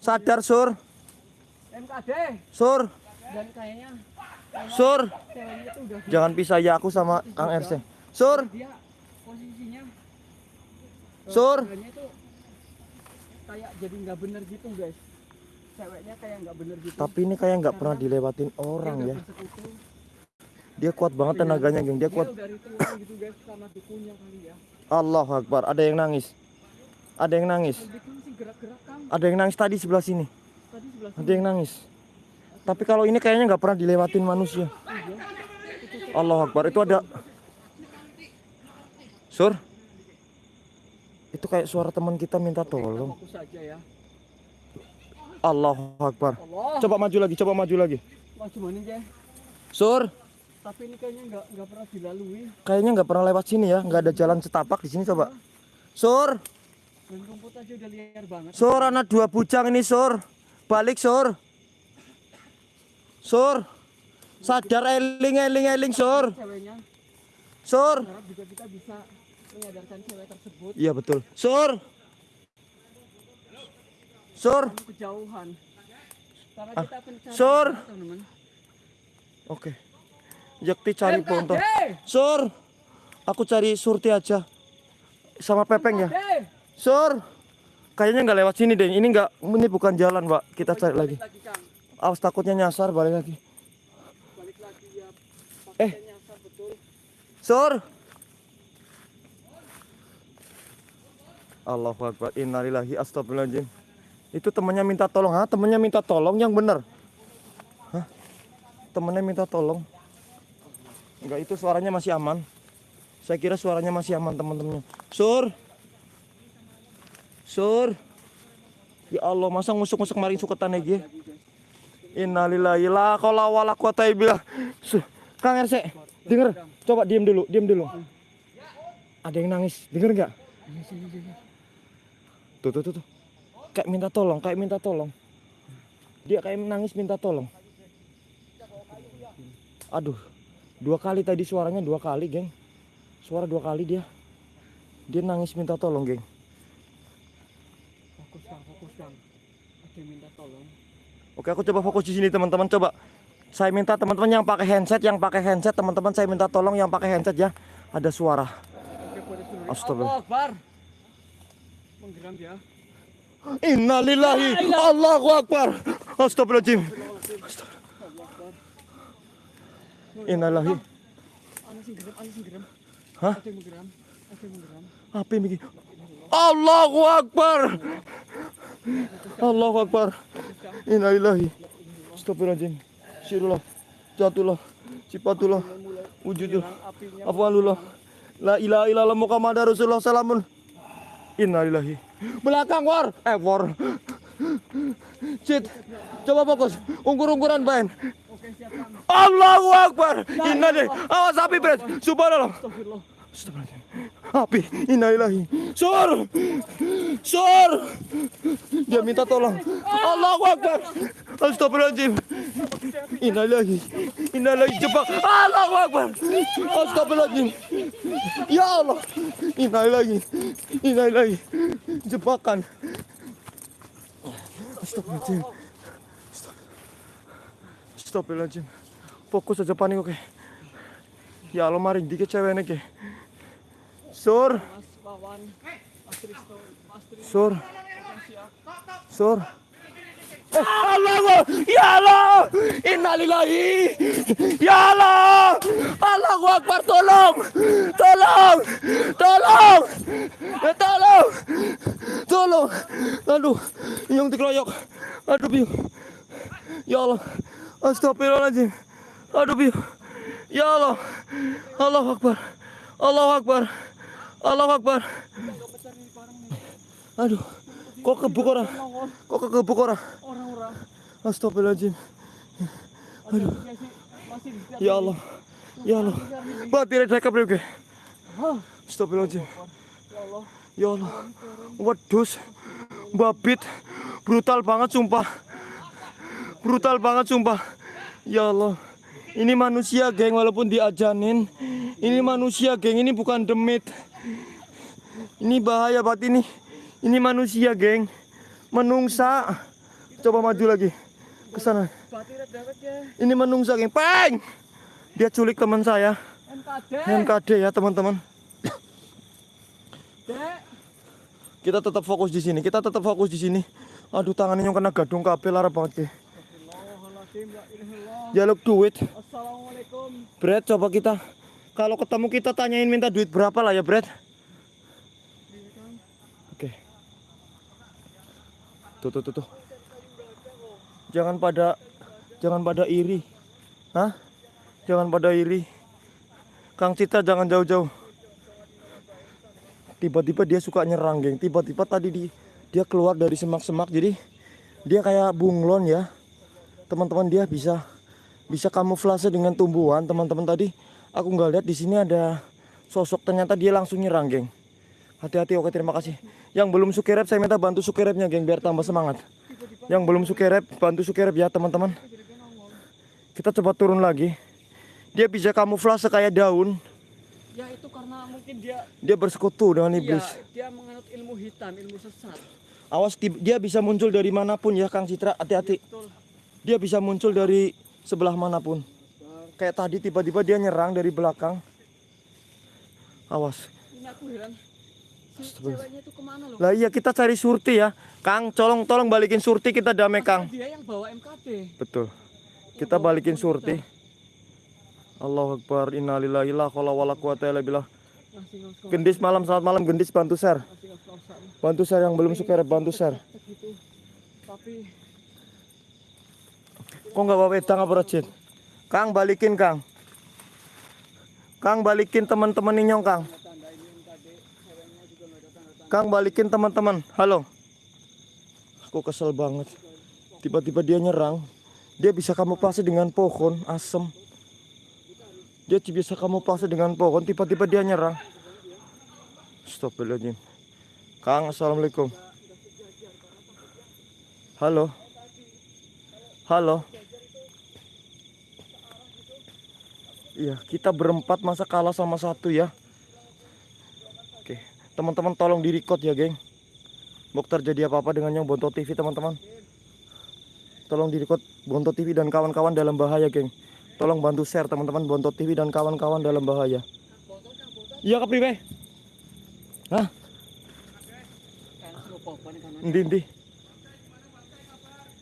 Speaker 1: sadar Sur,
Speaker 3: MKD
Speaker 1: Sur,
Speaker 3: dan kayaknya
Speaker 1: Sur. Jangan pisah ya aku sama Kang RC. Sur,
Speaker 3: dia posisinya
Speaker 1: Sur.
Speaker 3: Kayak jadi nggak bener gitu guys ceweknya kayak nggak bener gitu
Speaker 1: Tapi ini kayak nggak pernah dilewatin orang ya. Dia kuat banget tenaganya, geng. Dia kuat.
Speaker 3: gitu guys sama dukunya kali ya
Speaker 1: Allah Akbar. Ada yang nangis. Ada yang nangis. Ada yang nangis tadi sebelah sini. Ada yang nangis. Tapi kalau ini kayaknya nggak pernah dilewatin manusia. Allah Akbar. Itu ada. Sur. Itu kayak suara teman kita minta tolong.
Speaker 3: ya
Speaker 1: Allah Akbar.
Speaker 3: Allah
Speaker 1: Coba maju lagi, coba maju lagi.
Speaker 3: maju mana ya
Speaker 1: Sur,
Speaker 3: tapi ini kayaknya nggak nggak pernah dilalui
Speaker 1: kayaknya nggak pernah lewat sini ya. Nggak ada jalan setapak di sini coba. Sur,
Speaker 3: dan rumput aja udah liar banget
Speaker 1: sur anak dua bujang ini sur. Balik sur. Sur. Sadar eling eling eling sur. Sur.
Speaker 3: harap juga kita bisa menyadarkan cewek tersebut
Speaker 1: Iya betul. Sur. Sur.
Speaker 3: kejauhan karena
Speaker 1: Ah,
Speaker 3: kita
Speaker 1: Sur.
Speaker 3: teman-teman
Speaker 1: Oke. Yakti cari ponto. Sur, aku cari Surti aja. Sama Pepeng ya. Sur, kayaknya nggak lewat sini deh. Ini nggak, ini bukan jalan, Pak. Kita cari lagi. Awas takutnya nyasar balik lagi.
Speaker 3: Balik lagi ya.
Speaker 1: Eh.
Speaker 3: Nyasar betul.
Speaker 1: Sur. Allahu Akbar. Innalillahi astagfirullahaladzim. Itu temannya minta tolong. Hah? Temannya minta tolong yang bener. Hah? Temannya minta tolong. Enggak, itu suaranya masih aman. Saya kira suaranya masih aman teman-temannya. Sur. Sur. Ya Allah, masa ngusuk-ngusuk maring suketan iki? Innalillahi la qaula wala quwata illa Kang RC, denger. Coba diem dulu, diem dulu. Ada yang nangis, denger nggak? Tuh, tuh, tuh, tuh. Kayak minta tolong, kayak minta tolong. Dia kayak nangis minta tolong. Aduh, dua kali tadi suaranya dua kali, geng. Suara dua kali dia. Dia nangis minta tolong, geng.
Speaker 3: Fokus Kang, fokus. Ada yang minta tolong.
Speaker 1: Oke, aku coba fokus di sini, teman-teman. Coba. Saya minta teman-teman yang pakai handset, yang pakai handset, teman-teman saya minta tolong yang pakai handset ya. Ada suara.
Speaker 3: Oke.
Speaker 1: Astagfirullah.
Speaker 3: Menggeram dia.
Speaker 1: Innalillahi. Allahu Akbar. Astagfirullahaladzim. Innalillahi. Hah? Apa yang bikin? Allahu Akbar. Allahu Akbar. Innalillahi. Astagfirullahaladzim. Syirullah Jatullah Sifatullah Wujudullah
Speaker 3: Apinya
Speaker 1: Afwalullah La ilaha illallah Muhammad Rasulullah. Salamun Innalillahi. Belakang war. Eh war. Cit Coba fokus. Ungkur-ungkuran
Speaker 3: Kang.
Speaker 1: Allahu Akbar. Innalillahi. Awas api Bret Subhanallah.
Speaker 3: Astagfirullah.
Speaker 1: Astagfirullahaladzim. Api Innalillahi. Sur. Sur. Dia minta tolong. Allahu Akbar. Astagfirullahaladzim. Innalillahi. Innalillahi. Jebak. Allahu Akbar. Astagfirullahaladzim. Ya Allah. Innalillahi. Innalillahi. Jebakan. Astagfirullahaladzim. Astagfirullahaladzim. Fokus aja panik oke. Ya Allah mari dikit ceweknya ke Sur. Sur. Sur. Eh, Allah Ya Allah Innalillahi. Ya Allah Allahu Akbar tolong Tolong Tolong Tolong Tolong. Aduh Yang dikeroyok. Aduh biu. Ya Allah Astagfirullahaladzim. Aduh biu. Ya Allah Allahu Akbar Allahu Akbar Allahu Akbar. Aduh Kok kebuk orang Kok kebuk orang
Speaker 3: Orang-orang.
Speaker 1: Astagfirullahaladzim.
Speaker 3: Aduh.
Speaker 1: Ya Allah. Ya Allah. Bapak tidak saya kabel oke. Astagfirullahaladzim.
Speaker 3: Ya Allah.
Speaker 1: Ya Allah Wedus Babit Brutal banget sumpah. Brutal banget sumpah. Ya Allah. Ini manusia geng walaupun diajanin. Ini manusia geng ini bukan demit Ini bahaya banget ini Ini manusia geng Menungsa Coba maju lagi ke sana
Speaker 3: ya.
Speaker 1: Ini menungsa geng Peng Dia culik teman saya
Speaker 3: MKD.
Speaker 1: MKD ya teman-teman
Speaker 3: Dek.
Speaker 1: Kita tetap fokus di sini. Kita tetap fokus di sini. Aduh tangannya yang kena gadung kabel lara banget. Jaluk duit.
Speaker 3: Assalamualaikum.
Speaker 1: Brad coba kita kalau ketemu kita tanyain minta duit berapa lah ya Brad. Oke. Tuh tuh tuh tuh. Jangan pada jangan pada iri. Hah? Jangan pada iri. Kang Cita jangan jauh-jauh. Tiba-tiba dia suka nyerang, geng. Tiba-tiba tadi di, dia keluar dari semak-semak jadi dia kayak bunglon ya. Teman-teman dia bisa bisa kamuflase dengan tumbuhan teman-teman tadi aku nggak lihat di sini ada sosok ternyata dia langsung nyerang geng hati-hati oke terima kasih yang belum sukerep saya minta bantu sukerepnya geng biar tambah semangat yang belum sukerep bantu sukerep ya teman-teman kita coba turun lagi dia bisa kamuflase kayak daun
Speaker 3: Ya itu karena mungkin dia
Speaker 1: dia bersekutu dengan iblis
Speaker 3: Iya, dia menganut ilmu hitam, ilmu sesat.
Speaker 1: awas dia bisa muncul dari mana pun ya Kang Citra hati-hati dia bisa muncul dari sebelah mana
Speaker 3: pun.
Speaker 1: Kayak tadi tiba-tiba dia nyerang dari belakang. Awas.
Speaker 3: Ini aku heran. Ceweknya itu ke mana loh?
Speaker 1: Lah iya kita cari surti ya. Kang, tolong tolong balikin surti kita damai Kang.
Speaker 3: Dia yang bawa MKD.
Speaker 1: Betul. Kita balikin surti. Allahu Akbar. Innalillahi la haula wala quwata illa billah. Gendis malam selamat malam gendis bantu share.
Speaker 3: ngos-ngosan.
Speaker 1: Bantu share yang belum suka bantu share.
Speaker 3: Gitu. Tapi
Speaker 1: Kok nggak bawa wedang apa Rajin? Kang balikin Kang. Kang balikin teman-teman Inyong Kang. Kang balikin teman-teman. Halo. Aku kesel banget. Tiba-tiba dia nyerang. Dia bisa kamuflase dengan pohon asem. Dia bisa kamuflase dengan pohon. Tiba-tiba dia nyerang. Astagfirullahaladzim. Kang, assalamualaikum. Halo. Halo. Iya, kita berempat masa kalah sama satu ya. Teman-teman tolong di record ya, geng. Mau terjadi apa-apa dengan yang Bonto TV, teman-teman. Tolong di record Bonto TV dan kawan-kawan dalam bahaya, geng. Tolong bantu share teman-teman Bonto TV dan kawan-kawan dalam bahaya. Iya, kepriwe? Hah? Endi endi?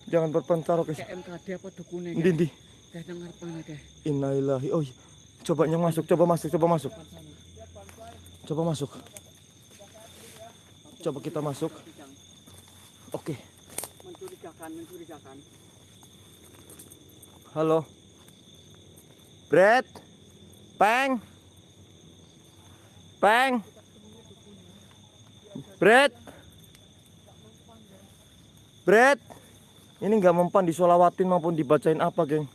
Speaker 1: Jangan berpencar, oke.
Speaker 3: Kayak MKD apa dukune.
Speaker 1: Innalillahi. Oh, iya. coba yang masuk, coba masuk, coba masuk. Coba masuk. Coba kita masuk. Oke.
Speaker 3: Mencurigakan, mencurigakan.
Speaker 1: Halo. Brad. Peng. Peng. Brad. Brad. Ini nggak mempan disolawatin maupun dibacain apa, geng.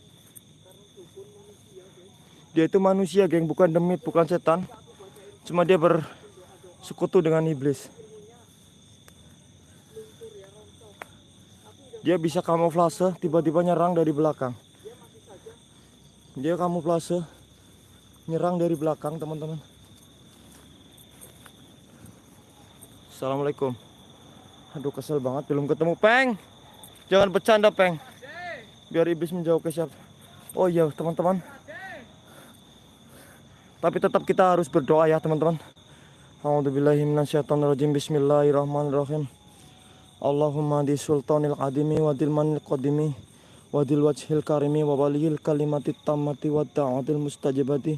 Speaker 1: Dia itu manusia, geng, bukan demit, bukan setan. Cuma dia bersekutu dengan iblis. Dia bisa kamuflase, tiba-tiba nyerang dari belakang. Dia kamuflase, nyerang dari belakang, teman-teman. Assalamualaikum. Aduh, kesel banget, belum ketemu Peng. Jangan bercanda, Peng. Biar iblis menjauh ke siapa. Oh iya, teman-teman. Tapi tetap kita harus berdoa ya, teman-teman. A'udzubillahi minasyaitonirrajim. Bismillahirrahmanirrahim. Allahumma di sultanil qadimi wa dil manil qadimi wa dil wajhil karimi wa waliyil kalimatit tammati wa da'atil mustajabati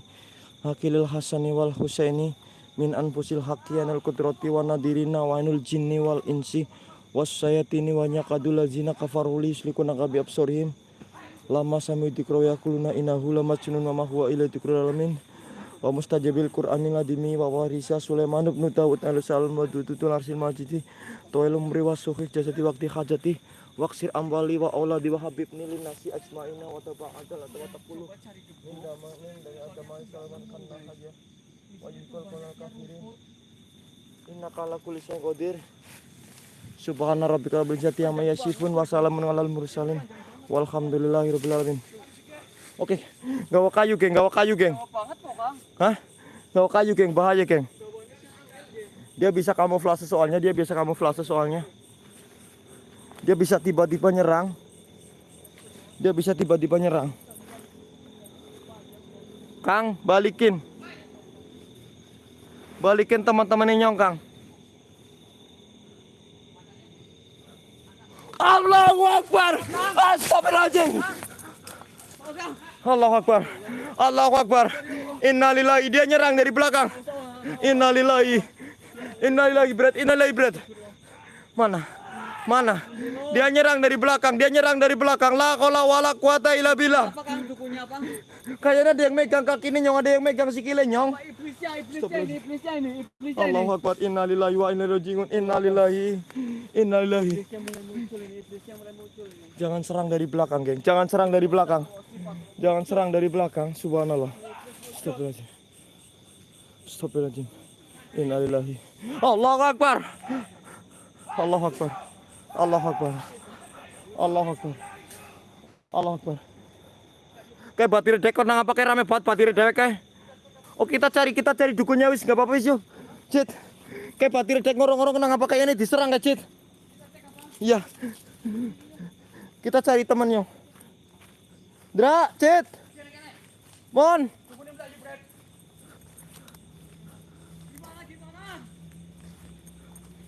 Speaker 1: hakilil hasani wal husaini min anfusil haqiyanil kudrati wa nadirina wa ainul jinni wal insi was sayatini wa nyakadul lazina kafaruli yuslikuna kabi absorihim. Lama sami dikro yakuluna inahu lama junun wa huwa ila dikrul alamin wa mustajabil qur'anil ladimi wa warisa sulaiman ibn daud al salam wa dudutul arsil majidi. Toil umri wa jasati wakti hajati. Waksir amwali wa auladi wa habibni linasi ajmaina wa taba'adal wa taqulu min dari agama salaman kanna haja wa yukal kolal kafirin innaka ala kulli syai'in qadir. Subhana rabbika rabbil izzati amma yasifun wa salamun alal mursalin. Walhamdulillahi rabbil alamin Oke, gawa kayu geng, gawa kayu geng.
Speaker 3: Banget kok, Kang.
Speaker 1: Hah? Gawa kayu geng, bahaya geng. Dia bisa kamuflase soalnya, dia bisa kamuflase soalnya. Dia bisa tiba-tiba nyerang. Dia bisa tiba-tiba nyerang. Kang, balikin. Balikin teman-teman nyong, Kang. Allahu Akbar. Astagfirullahaladzim. Allahu Akbar. Allahu Akbar. Innalillahi dia nyerang dari belakang. Innalillahi. Innalillahi berat. Innalillahi berat. Mana? Mana? Dia nyerang dari belakang. Dia nyerang dari belakang. La qaula wala
Speaker 3: Kang dukunya, Bang?
Speaker 1: Kayaknya ada yang megang kaki ini nyong, ada yang megang sikile nyong. Allahu Akbar. Innalillahi wa inna ilaihi raji'un. Innalillahi. Innalillahi. Jangan serang dari belakang, geng. Jangan serang dari belakang. Jangan serang dari belakang. Subhanallah. Astagfirullahaladzim. Astagfirullahaladzim. Innalillahi. Allahu Akbar. Allahu Akbar. Allahu Akbar. Allahu Akbar. Allahu Akbar. Kayak batir dekor nang apa kayak rame banget batir dewek kayak. Oh kita cari kita cari dukunnya wis nggak apa-apa wis yuk. Cit. Kayak batir dek ngorong-ngorong nang apa kayak ini diserang gak Cit? Iya. Kita cari temannya. Dra, Cit. Mon.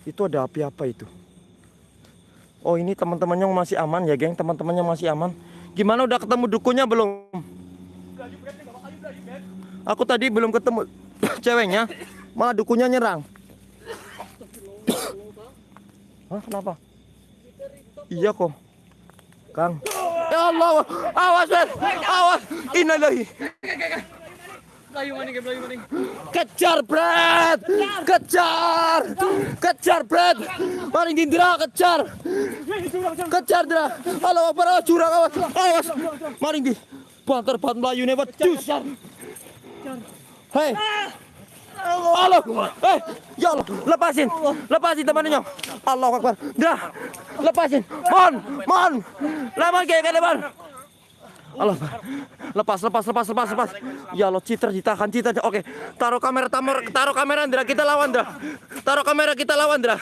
Speaker 1: Itu ada api apa itu? Oh ini teman-temannya masih aman ya geng Teman-temannya masih aman Gimana udah ketemu dukunya belum? Aku tadi belum ketemu *coughs* ceweknya Malah dukunya nyerang *coughs* Hah kenapa? Iya kok Kang Ya Allah Awas Ben Awas. Innalillahi. Kejar Brad. Kejar. Kejar Brad. Maring Indra kejar. Kejar Indra Allah Akbar awas curang awas Awas. Maring di Banter banter Melayu nih Cus Hei Allah Eh Ya Allah Lepasin Lepasin temannya Allah Akbar. Dah Lepasin. Mon Mon Lepas kayak kan Mon Allah lepas lepas lepas lepas lepas. Ya Allah citra ditahan citra oke taruh kamera taruh taruh kamera Indra kita lawan Indra taruh kamera kita lawan Indra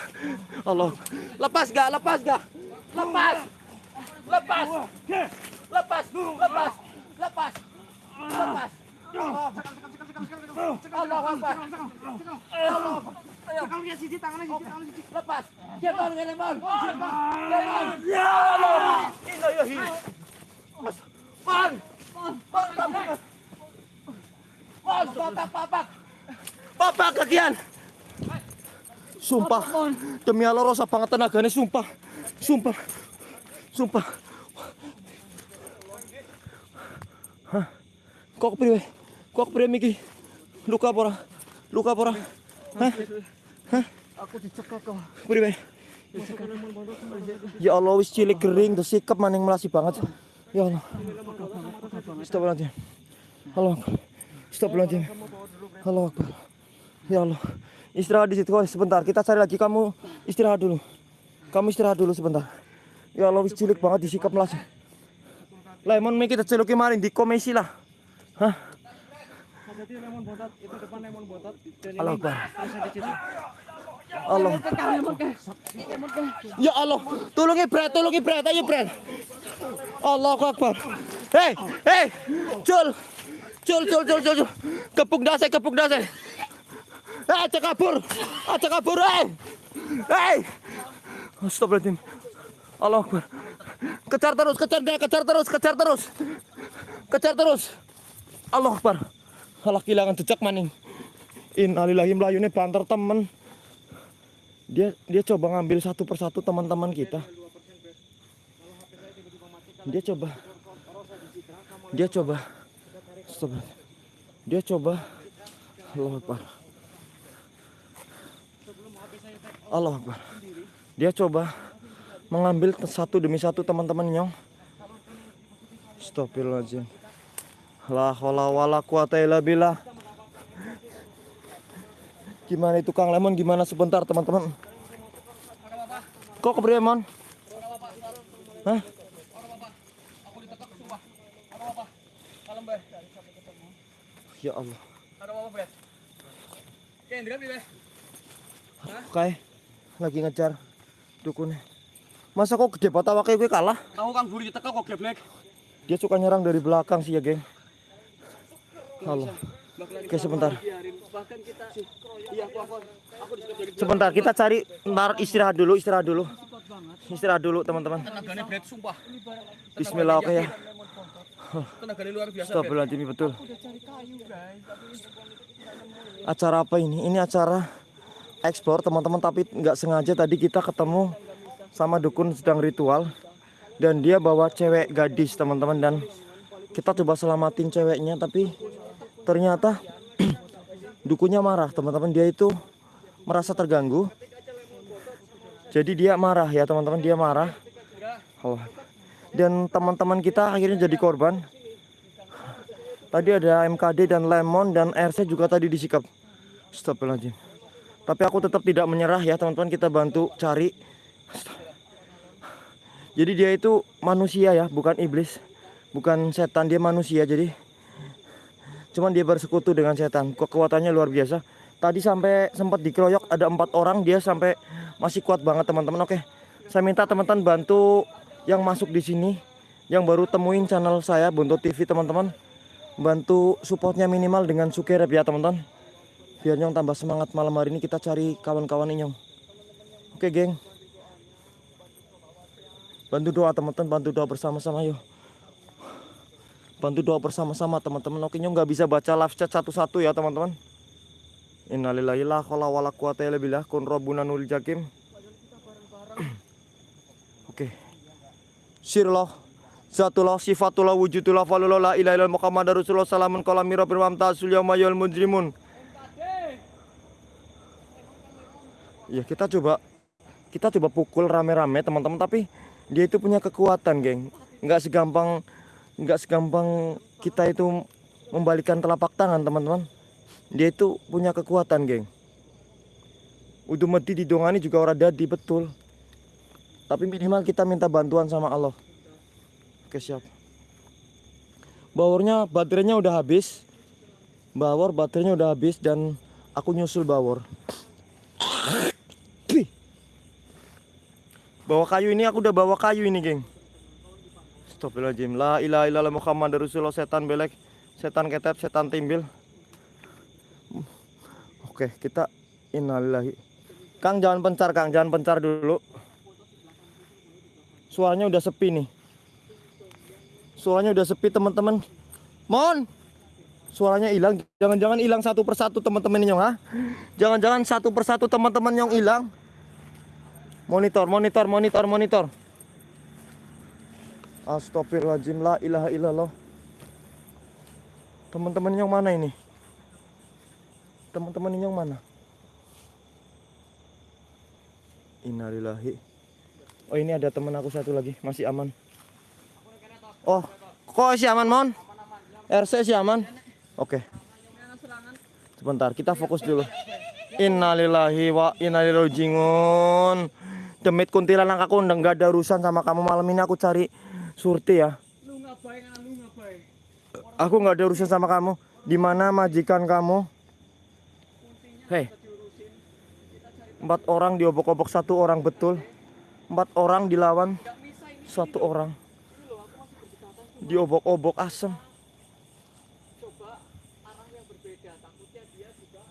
Speaker 1: Allah. Lepas gak lepas gak? Lepas. Lepas. Lepas. Lepas. Lepas. Lepas Allah Akbar
Speaker 3: Tangannya sisi, tangannya sisi, tangannya sisi.
Speaker 1: lepas. Kemon kemon kemon ya Allah. Ilahi Man Man papak Man papak papak papak kakian. Sumpah. Demi Allah rasa banget tenaganya Sumpah. Sumpah. Sumpah. Hah? Kok kepriwe Kok kepriwe Miki Luka apa ora? Luka apa ora? Hah? Hah?
Speaker 3: Aku dicekak kok.
Speaker 1: Priwe? Ya Allah wis cilik kering terus sikap maning melasi banget. Ya Allah. Stop nanti. Allah. Stop nanti. Allah Akbar. Ya Allah. Istirahat di situ kok sebentar. Kita cari lagi kamu istirahat dulu. Kamu istirahat dulu sebentar. Ya Allah wis cilik banget disikap melasi. Lemon mi kita celuki maring di komisi lah. Hah?
Speaker 4: Jadi lemon botak, itu depan lemon botak. Dan
Speaker 1: Allah
Speaker 4: ini terus situ.
Speaker 1: Allah. Ya Allah, tolongi Brad, tolongi Brad, ayo Brad. Allah Akbar. Hei, hei, Cul, Cul, Cul, Cul, Cul. Kepung dase, kepung dase. Eh, aja kabur, aja kabur, hei, hei. Astagfirullahaladzim. Allah Akbar. Kejar terus, kejar dia, kejar terus, kejar terus. Kejar terus. Allah Akbar. Allah kehilangan jejak maning. Innalillahi melayune banter temen. Dia dia coba ngambil satu persatu teman-teman kita. Dia coba. Dia coba. Stop. dia coba. Allah Akbar. Allah Akbar. Dia coba mengambil satu demi satu teman-teman nyong. Astagfirullahaladzim La haula wala quwata illa billah Gimana itu Kang Lemon? Gimana sebentar teman-teman? Kok kepriwe Mon? Hah? Ya Allah.
Speaker 4: Ada apa, Brad? Oke,
Speaker 1: lagi ngejar dukunnya. Masa kok gede banget awake gue kalah?
Speaker 4: Tahu Kang Buri diteka kok geblek.
Speaker 1: Dia suka nyerang dari belakang sih ya, geng. Allah. Oke, sebentar.
Speaker 4: Iya,
Speaker 1: Sebentar, kita cari ntar istirahat dulu, istirahat dulu. Istirahat dulu, teman-teman. Bismillah oke ya. Astagfirullahaladzim betul. Acara apa ini? Ini acara ekspor teman-teman tapi nggak sengaja tadi kita ketemu sama dukun sedang ritual dan dia bawa cewek gadis teman-teman dan kita coba selamatin ceweknya tapi ternyata *clears throat* dukunnya marah teman-teman dia itu merasa terganggu jadi dia marah ya teman-teman dia marah Allah. dan teman-teman kita akhirnya jadi korban Tadi ada MKD dan Lemon dan RC juga tadi disikap. Astagfirullahaladzim. Tapi aku tetap tidak menyerah ya teman-teman kita bantu cari. Jadi dia itu manusia ya, bukan iblis. Bukan setan, dia manusia jadi cuman dia bersekutu dengan setan. Kekuatannya luar biasa. Tadi sampai sempat dikeroyok ada empat orang dia sampai masih kuat banget teman-teman. Oke, saya minta teman-teman bantu yang masuk di sini, yang baru temuin channel saya Bonto TV teman-teman bantu supportnya minimal dengan sukerep ya teman-teman biar nyong tambah semangat malam hari ini kita cari kawan-kawan nyong oke geng bantu doa teman-teman bantu doa bersama-sama yuk bantu doa bersama-sama teman-teman. Oke nggak bisa baca live chat satu-satu ya teman-teman. Innalillahi la wala quwata illa kun jakim. *clears throat* Oke. Sirullah zatullah sifatullah wujudullah falullah la ilaha illallah muhammadar rasulullah salamun qala mirabbil mamtasul yawma yawal mujrimun. Ya kita coba kita coba pukul rame-rame teman-teman. Tapi dia itu punya kekuatan geng. Nggak segampang nggak segampang kita itu membalikan telapak tangan teman-teman. Dia itu punya kekuatan geng. Udah mati didongani juga orang dadi betul. Tapi minimal kita minta bantuan sama Allah. Oke siap. Bawornya baterainya udah habis. Bawor baterainya udah habis dan aku nyusul bawor. Bawa kayu ini aku udah bawa kayu ini geng Astagfirullahaladzim. La ilaha illallah Muhammad Rasulullah. Setan belek Setan ketep Setan timbil. Oke kita Innalillahi. Kang jangan pencar Kang. Jangan pencar dulu. Suaranya udah sepi nih. Suaranya udah sepi teman-teman. Mon Suaranya hilang. Jangan-jangan hilang satu persatu teman-teman nyong ha? Jangan-jangan satu persatu teman-teman yang hilang. Monitor monitor monitor monitor Astagfirullahaladzim la ilaha illallah Teman-teman yang mana ini? Teman-teman yang mana? Innalillahi Oh ini ada teman aku satu lagi Masih aman Oh Kok si aman mon? RC si aman? Oke Sebentar kita fokus dulu Innalillahi wa innalillahi Demit kuntilanak aku udah ada urusan sama kamu malam ini aku cari surti ya. Aku nggak ada urusan sama kamu. Di mana majikan kamu? Hei. Empat orang diobok-obok satu orang betul. Empat orang dilawan satu orang. Diobok-obok asem.
Speaker 2: Coba arah yang berbeda. Takutnya dia juga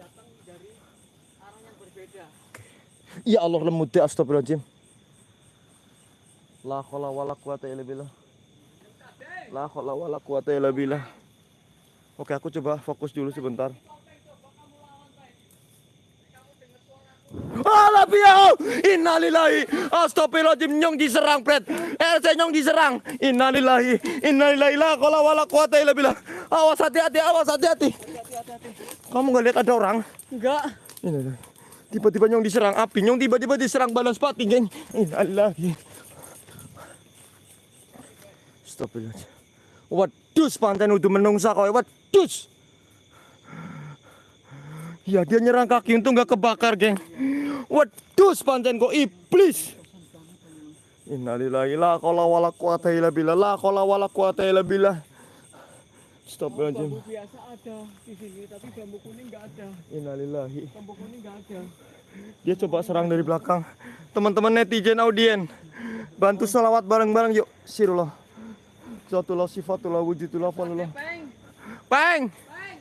Speaker 2: datang dari arah yang berbeda.
Speaker 1: Ya Allah lemut deh astagfirullahaladzim. La haula wala quwata illa billah. La haula wala quwata illa billah. Oke, aku coba fokus dulu sebentar. Alah piau, innalillahi, astagfirullahaladzim nyong diserang pret, RC nyong diserang, innalillahi, innalillahi la haula wala quwata illa billah. Awas hati-hati, awas hati-hati. Kamu nggak lihat ada orang?
Speaker 2: Enggak.
Speaker 1: Tiba-tiba nyong diserang api, nyong tiba-tiba diserang balas pati, geng. Innalillahi. Astagfirullahaladzim. Wadus pantai udah menungsa kau, wadus. Ya dia nyerang kaki untung nggak kebakar, geng. Wadus pantai kok iblis. Innalillahi la haula wala quwata illa billah. La haula wala quwata illa billah. Astagfirullahaladzim.
Speaker 2: Bambu biasa ada di sini, tapi bambu kuning nggak ada.
Speaker 1: Innalillahi.
Speaker 2: Bambu kuning nggak ada.
Speaker 1: Dia coba serang dari belakang. Teman-teman netizen audien, bantu salawat bareng-bareng yuk. Sirullah. Zatullah sifatullah wujudullah falullah.
Speaker 2: Peng,
Speaker 1: Peng.
Speaker 2: peng,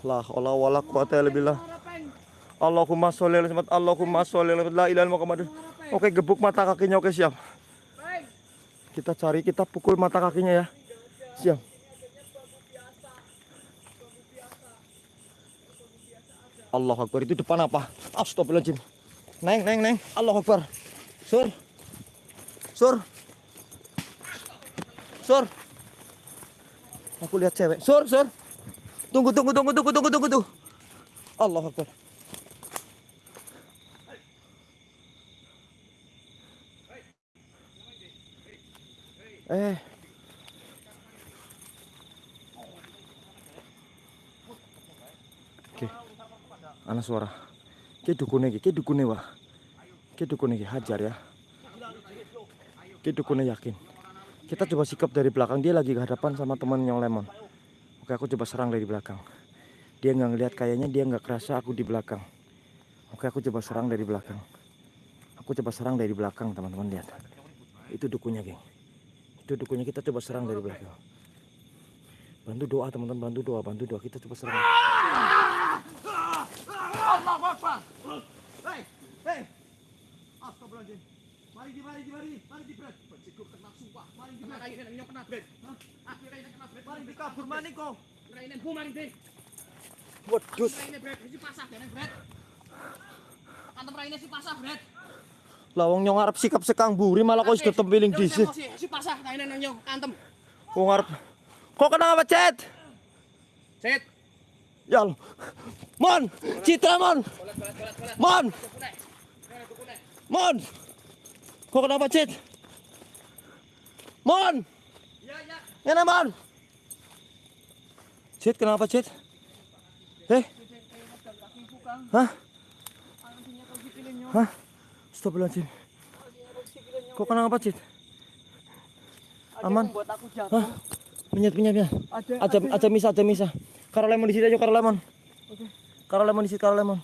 Speaker 1: La haula wala quwata illa billah.
Speaker 2: suara peng.
Speaker 1: Allahumma sholli ala Muhammad. Allahumma sholli ala Muhammad. La ilaha illallah Muhammad. Oke, gebuk mata kakinya. Oke, siap. Kita cari, kita pukul mata kakinya ya. Siap. Allah Akbar itu depan apa? Astagfirullahaladzim. Neng, neng, neng. Allah Akbar. Sur. Sur. Sur. Aku lihat cewek. Sur, sur. Tunggu, tunggu, tunggu, tunggu, tunggu, tunggu, tunggu. Allah Akbar. Eh. Oke. Ana suara. Ki dukune iki, ki dukune wah. Ki dukune iki hajar ya. Ki dukune yakin. Kita coba sikap dari belakang dia lagi kehadapan sama teman yang lemon. Oke, aku coba serang dari belakang. Dia nggak ngelihat kayaknya dia nggak kerasa aku di belakang. Oke, aku coba serang dari belakang. Aku coba serang dari belakang, teman-teman lihat. Itu dukunya, geng. Itu dukunnya kita coba serang dari belakang bantu doa teman-teman bantu doa bantu doa kita coba serang
Speaker 3: Allahu Akbar. Hei, hei. Astagfirullahaladzim. Mari di, mari di, mari mari di, Bret. Benciku kena sumpah. Mari di, Bret.
Speaker 2: Kainan nyo kena bret. Akhirnya ini kena bret.
Speaker 3: Mari di kabur maning kok.
Speaker 2: Kainan bumaring deh.
Speaker 1: wedus
Speaker 2: Kainan bret si pasah kainan bret. Kantem raine si pasah bret.
Speaker 1: lawang nyong arep sikap sekang buri malah kok sudah tempiling
Speaker 2: Yo,
Speaker 1: disit
Speaker 2: Si pasah kainan nyo kantem.
Speaker 1: kok ngarep kok kenapa cet
Speaker 2: Set.
Speaker 1: ya mon citra mon mon mon kok kenapa cet mon
Speaker 2: Ya ya.
Speaker 1: Ngene mon cet kenapa cet eh hah hah Astagfirullahaladzim kok kenapa cet aman. Hah? Minyak, minyak, minyak.
Speaker 3: Ada,
Speaker 1: Ada, ada misa, ada misa. Karo lemon di sini aja, karo lemon. Karo lemon di sini, karo lemon.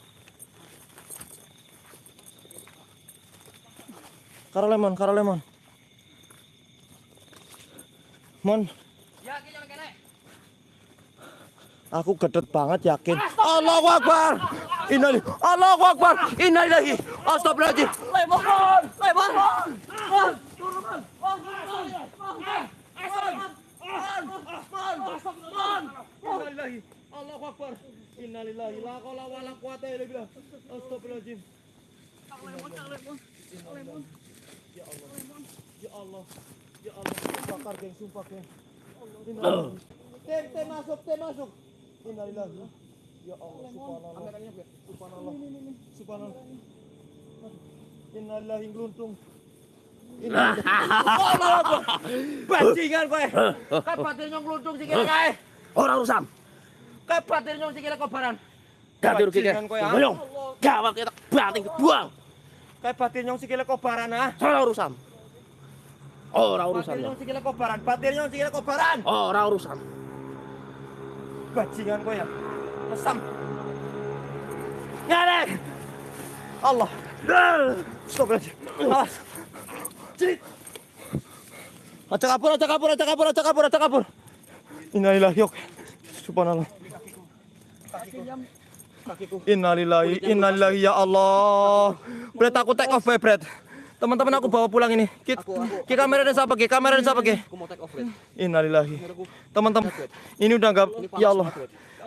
Speaker 1: Karo lemon, karo lemon. Mon,
Speaker 2: Ya
Speaker 1: aku gedet banget yakin. Allahu Akbar. Innalillahi. Allahu Akbar. Innalillahi. Astagfirullahaladzim.
Speaker 3: Lemon, lemon, lemon.
Speaker 1: Innalillahi. Allahu Akbar. Innalillahi. La qaula wala quwata illa billah. Astagfirullahaladzim. Ya Allah. Ya Allah. Bakar geng, sumpah geng. Innalillahi. Tem, tem masuk, tem masuk. Innalillahi. Ya Allah, subhanallah. Subhanallah. Subhanallah. Innalillahi. Allah *laughs* Akbar. Bajingan kowe.
Speaker 2: Kae batir nyong gluntung sikile kae.
Speaker 4: Ora urusan.
Speaker 2: Kae batir nyong sikile kobaran.
Speaker 1: Kowe, ah.
Speaker 4: Boyong. Gawat kita banting buang.
Speaker 1: Kayak batin nyong sikile kobaran ah.
Speaker 4: Ora urusan. Ora urusan.
Speaker 1: Batir
Speaker 4: ya.
Speaker 1: nyong sikile kobaran, batir nyong sikile kobaran.
Speaker 4: Ora urusan.
Speaker 1: Bajingan kowe ya. Mesam. Ngene. Allah. Stop aja. Awas. Crit. Aja kabur, aja kabur, aja kabur, aja kabur, aja kabur. Innalillahi oke. Subhanallah. Innalillahi, innalillahi ya Allah. Bret aku take off bae, Bret. Teman-teman aku bawa pulang ini. Ki, ki kamera dan siapa ki? Kamera dan siapa ki?
Speaker 2: Aku mau take off bret.
Speaker 1: Innalillahi. Teman-teman, ini udah enggak ya Allah.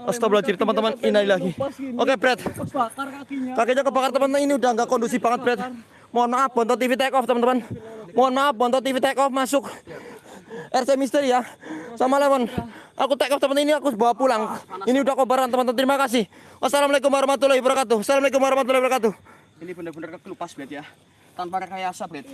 Speaker 1: Astagfirullahaladzim teman-teman, innalillahi. Oke, Bret.
Speaker 3: Bakar kakinya.
Speaker 1: Kakinya kebakar teman-teman, ini udah enggak kondusif banget, Bret. Mohon maaf, Bonto TV take off, teman-teman. Mohon maaf, Bonto TV take off masuk. RC Misteri ya. Sama Lemon. Aku take off teman ini aku bawa pulang. Ini udah kobaran, teman-teman. Terima kasih. Wassalamualaikum warahmatullahi wabarakatuh. Assalamualaikum warahmatullahi wabarakatuh.
Speaker 2: Ini bener-bener kelupas bret ya. Tanpa rekayasa bret.